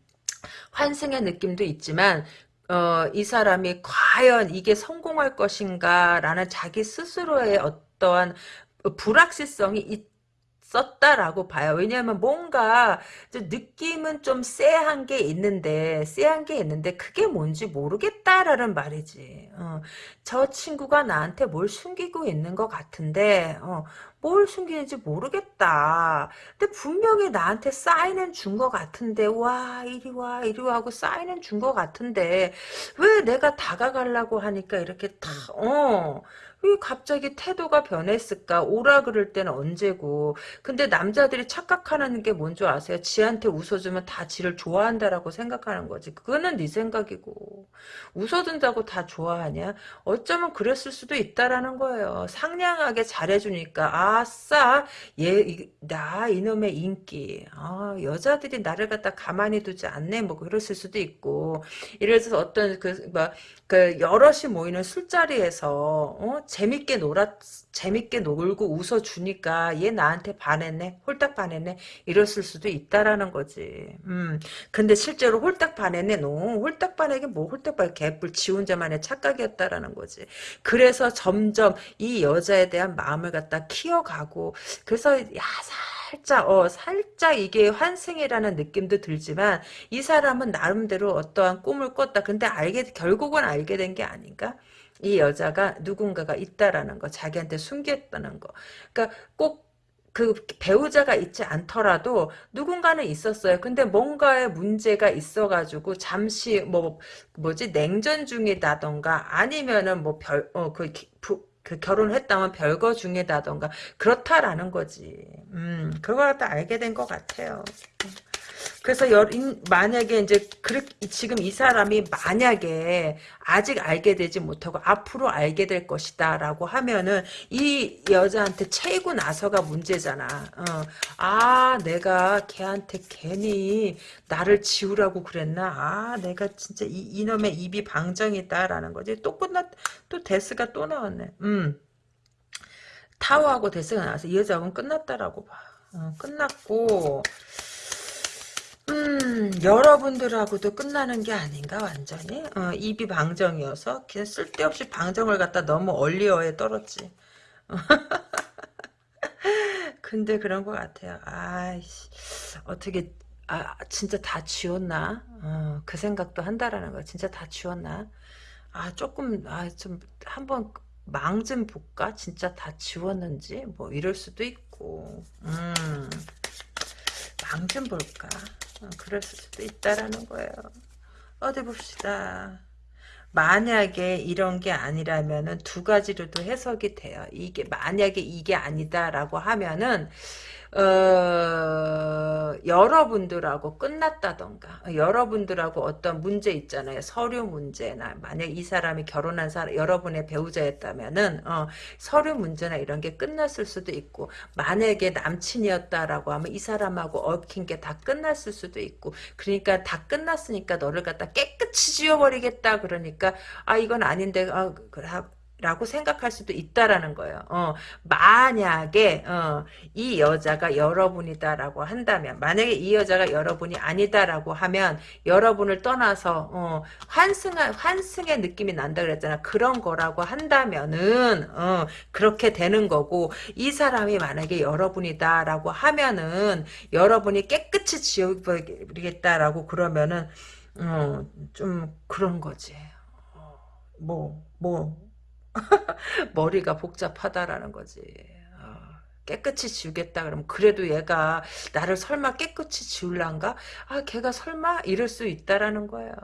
환승의 느낌도 있지만, 어, 이 사람이 과연 이게 성공할 것인가라는 자기 스스로의 어떠한 불확실성이 썼다라고 봐요. 왜냐하면 뭔가 느낌은 좀 쎄한 게 있는데 쎄한 게 있는데 그게 뭔지 모르겠다라는 말이지. 어, 저 친구가 나한테 뭘 숨기고 있는 것 같은데 어, 뭘 숨기는지 모르겠다. 근데 분명히 나한테 사인은 준 것 같은데 와 이리 와 이리 와 하고 사인은 준 것 같은데 왜 내가 다가가려고 하니까 이렇게 다 어. 왜 갑자기 태도가 변했을까? 오라 그럴 때는 언제고. 근데 남자들이 착각하는 게 뭔지 아세요? 지한테 웃어주면 다 지를 좋아한다라고 생각하는 거지. 그거는 네 생각이고. 웃어준다고 다 좋아하냐? 어쩌면 그랬을 수도 있다라는 거예요. 상냥하게 잘해주니까 아싸 얘 나 이놈의 인기. 아 여자들이 나를 갖다 가만히 두지 않네. 뭐 그랬을 수도 있고. 이래 서 어떤 그뭐 그 여럿이 모이는 술자리에서 어? 재밌게 놀아 재밌게 놀고 웃어 주니까 얘 나한테 반했네 홀딱 반했네 이랬을 수도 있다라는 거지. 음 근데 실제로 홀딱 반했네 no 홀딱 반하게 뭐 홀딱 반 개뿔 지 혼자만의 착각이었다라는 거지. 그래서 점점 이 여자에 대한 마음을 갖다 키워가고 그래서 야 살짝 어 살짝 이게 환승이라는 느낌도 들지만 이 사람은 나름대로 어떠한 꿈을 꿨다. 근데 알게 결국은 알게 된 게 아닌가? 이 여자가 누군가가 있다라는 거, 자기한테 숨겼다는 거. 그러니까 꼭 그 배우자가 있지 않더라도 누군가는 있었어요. 근데 뭔가의 문제가 있어가지고 잠시 뭐 뭐지 냉전 중이다던가 아니면은 뭐 별어그 그 결혼을 했다면 별거 중이다던가 그렇다라는 거지. 음, 그걸 갖다 알게 된 것 같아요. 그래서 여, 만약에 이제 그렇게 지금 이 사람이 만약에 아직 알게 되지 못하고 앞으로 알게 될 것이다라고 하면은 이 여자한테 채이고 나서가 문제잖아. 어. 아 내가 걔한테 괜히 나를 지우라고 그랬나? 아 내가 진짜 이, 이놈의 입이 방정이다라는 거지. 또 끝났 또 데스가 또 나왔네. 음. 타워하고 데스가 나와서 이 여자하고는 끝났다라고 봐. 어, 끝났고 음, 여러분들하고도 끝나는 게 아닌가 완전히? 어, 입이 방정이어서? 그냥 쓸데없이 방정을 갖다 너무 얼리어에 떨었지. *laughs* 근데 그런 것 같아요. 아이씨 어떻게 아 진짜 다 지웠나? 어, 그 생각도 한다라는 거. 진짜 다 지웠나? 아 조금 아 좀 한번 망 좀 볼까? 진짜 다 지웠는지? 뭐 이럴 수도 있고. 음 망 좀 볼까 어, 그럴 수도 있다라는 거예요. 어디 봅시다. 만약에 이런 게 아니라면은 두 가지로도 해석이 돼요. 이게 만약에 이게 아니다라고 하면은 어, 여러분들하고 끝났다던가 여러분들하고 어떤 문제 있잖아요. 서류 문제나 만약 이 사람이 결혼한 사람 여러분의 배우자였다면은 어, 서류 문제나 이런 게 끝났을 수도 있고 만약에 남친이었다라고 하면 이 사람하고 얽힌 게 다 끝났을 수도 있고 그러니까 다 끝났으니까 너를 갖다 깨끗이 지워버리겠다 그러니까 아 이건 아닌데 아, 라고 생각할 수도 있다라는 거예요. 어, 만약에 어, 이 여자가 여러분이다라고 한다면 만약에 이 여자가 여러분이 아니다라고 하면 여러분을 떠나서 어, 환승 환승의 느낌이 난다 그랬잖아. 그런 거라고 한다면은 어, 그렇게 되는 거고 이 사람이 만약에 여러분이다라고 하면은 여러분이 깨끗이 지워버리겠다라고 그러면은 어, 좀 그런 거지. 어, 뭐, 뭐, *laughs* 머리가 복잡하다라는 거지. 어, 깨끗이 지우겠다 그러면 그래도 얘가 나를 설마 깨끗이 지울란가? 아 걔가 설마 이럴 수 있다라는 거예요.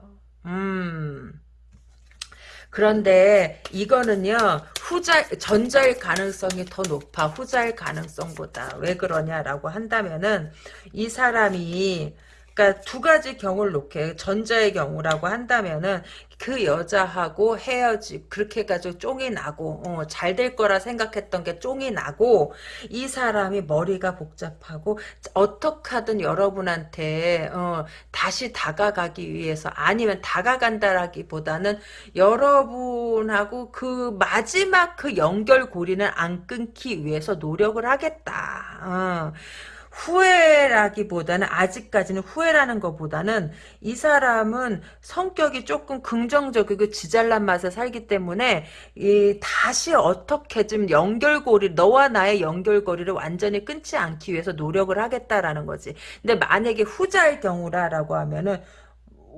음. 그런데 이거는요 후자 전자일 가능성이 더 높아 후자일 가능성보다 왜 그러냐라고 한다면은 이 사람이 그러니까 두 가지 경우를 놓게 전자의 경우라고 한다면은 그 여자하고 헤어지 그렇게 해가지고 쫑이 나고 어, 잘될 거라 생각했던 게 쫑이 나고 이 사람이 머리가 복잡하고 어떻게 하든 여러분한테 어, 다시 다가가기 위해서 아니면 다가간다라기보다는 여러분하고 그 마지막 그 연결고리는 안 끊기 위해서 노력을 하겠다. 어. 후회라기보다는 아직까지는 후회라는 것보다는 이 사람은 성격이 조금 긍정적이고 지잘난 맛에 살기 때문에 이 다시 어떻게 좀 연결고리 너와 나의 연결고리를 완전히 끊지 않기 위해서 노력을 하겠다라는 거지. 근데 만약에 후자의 경우라라고 하면은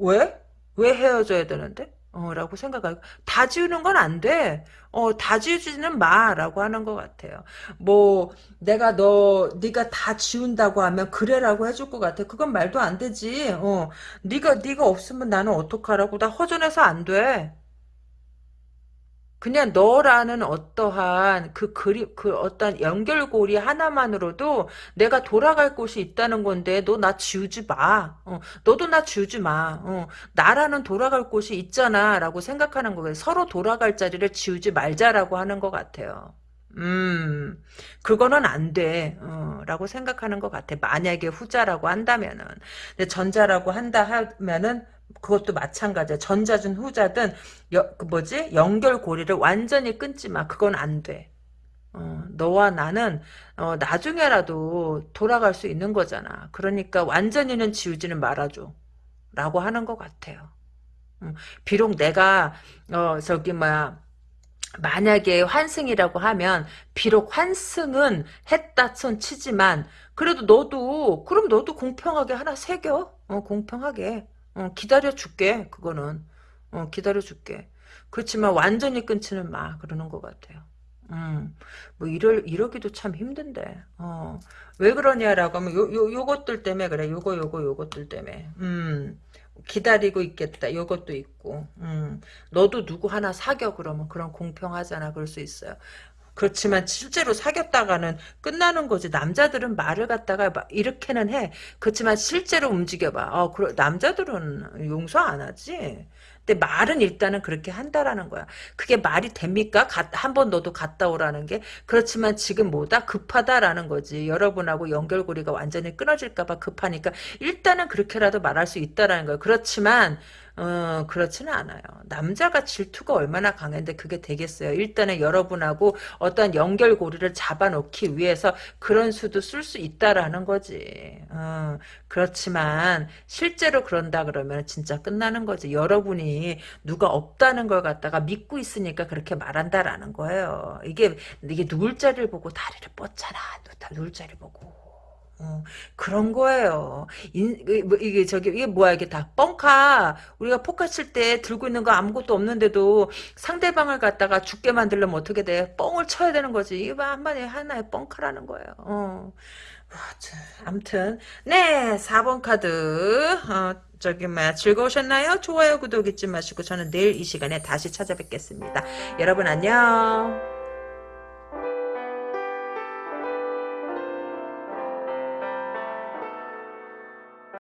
왜? 왜 헤어져야 되는데? 어, 라고 생각하고, 다 지우는 건 안 돼. 어, 다 지우지는 마, 라고 하는 것 같아요. 뭐, 내가 너, 네가 다 지운다고 하면, 그래라고 해줄 것 같아. 그건 말도 안 되지. 어, 네가, 네가 없으면 나는 어떡하라고. 나 허전해서 안 돼. 그냥 너라는 어떠한 그 그림 그 어떤 연결고리 하나만으로도 내가 돌아갈 곳이 있다는 건데 너 나 지우지 마. 어, 너도 나 지우지 마. 어, 나라는 돌아갈 곳이 있잖아라고 생각하는 거예요. 서로 돌아갈 자리를 지우지 말자라고 하는 것 같아요. 음, 그거는 안 돼. 어, 라고 생각하는 것 같아. 만약에 후자라고 한다면은. 근데 전자라고 한다 하면은 그것도 마찬가지야. 전자든 후자든 여, 그 뭐지? 연결 고리를 완전히 끊지 마. 그건 안 돼. 어, 너와 나는 어, 나중에라도 돌아갈 수 있는 거잖아. 그러니까 완전히는 지우지는 말아줘. 라고 하는 것 같아요. 음, 비록 내가 어, 저기 뭐야 만약에 환승이라고 하면 비록 환승은 했다 손 치지만 그래도 너도 그럼 너도 공평하게 하나 새겨. 어, 공평하게. 어, 기다려줄게 그거는. 어, 기다려줄게. 그렇지만 완전히 끊지는 마 그러는 것 같아요. 음, 뭐 이럴 이러기도 참 힘든데. 어, 왜 그러냐라고 하면 요, 요 요것들 때문에 그래. 요거 요거 요것들 때문에. 음 기다리고 있겠다. 요것도 있고. 음 너도 누구 하나 사겨 그러면. 그런 공평하잖아. 그럴 수 있어요 그렇지만 실제로 사귀었다가는 끝나는 거지. 남자들은 말을 갖다가 이렇게는 해. 그렇지만 실제로 움직여봐. 어, 남자들은 용서 안 하지. 근데 말은 일단은 그렇게 한다라는 거야. 그게 말이 됩니까? 한 번 너도 갔다 오라는 게. 그렇지만 지금 뭐다? 급하다라는 거지. 여러분하고 연결고리가 완전히 끊어질까봐 급하니까 일단은 그렇게라도 말할 수 있다라는 거야. 그렇지만 어, 그렇지는 않아요. 남자가 질투가 얼마나 강한데 그게 되겠어요. 일단은 여러분하고 어떤 연결고리를 잡아놓기 위해서 그런 수도 쓸 수 있다라는 거지. 어, 그렇지만 실제로 그런다 그러면 진짜 끝나는 거지. 여러분이 누가 없다는 걸 갖다가 믿고 있으니까 그렇게 말한다라는 거예요. 이게 이게 누울 자리를 보고 다리를 뻗잖아. 누울 자리 보고. 어, 그런 거예요. 인, 뭐, 이게 저기 이게 뭐야 이게 다 뻥카. 우리가 포카 칠 때 들고 있는 거 아무것도 없는데도 상대방을 갖다가 죽게 만들려면 어떻게 돼? 뻥을 쳐야 되는 거지. 이게 한마디 하나의 뻥카라는 거예요. 어. 아무튼 네 4번 카드 어, 저기 뭐 즐거우셨나요? 좋아요 구독 잊지 마시고 저는 내일 이 시간에 다시 찾아뵙겠습니다. 여러분 안녕.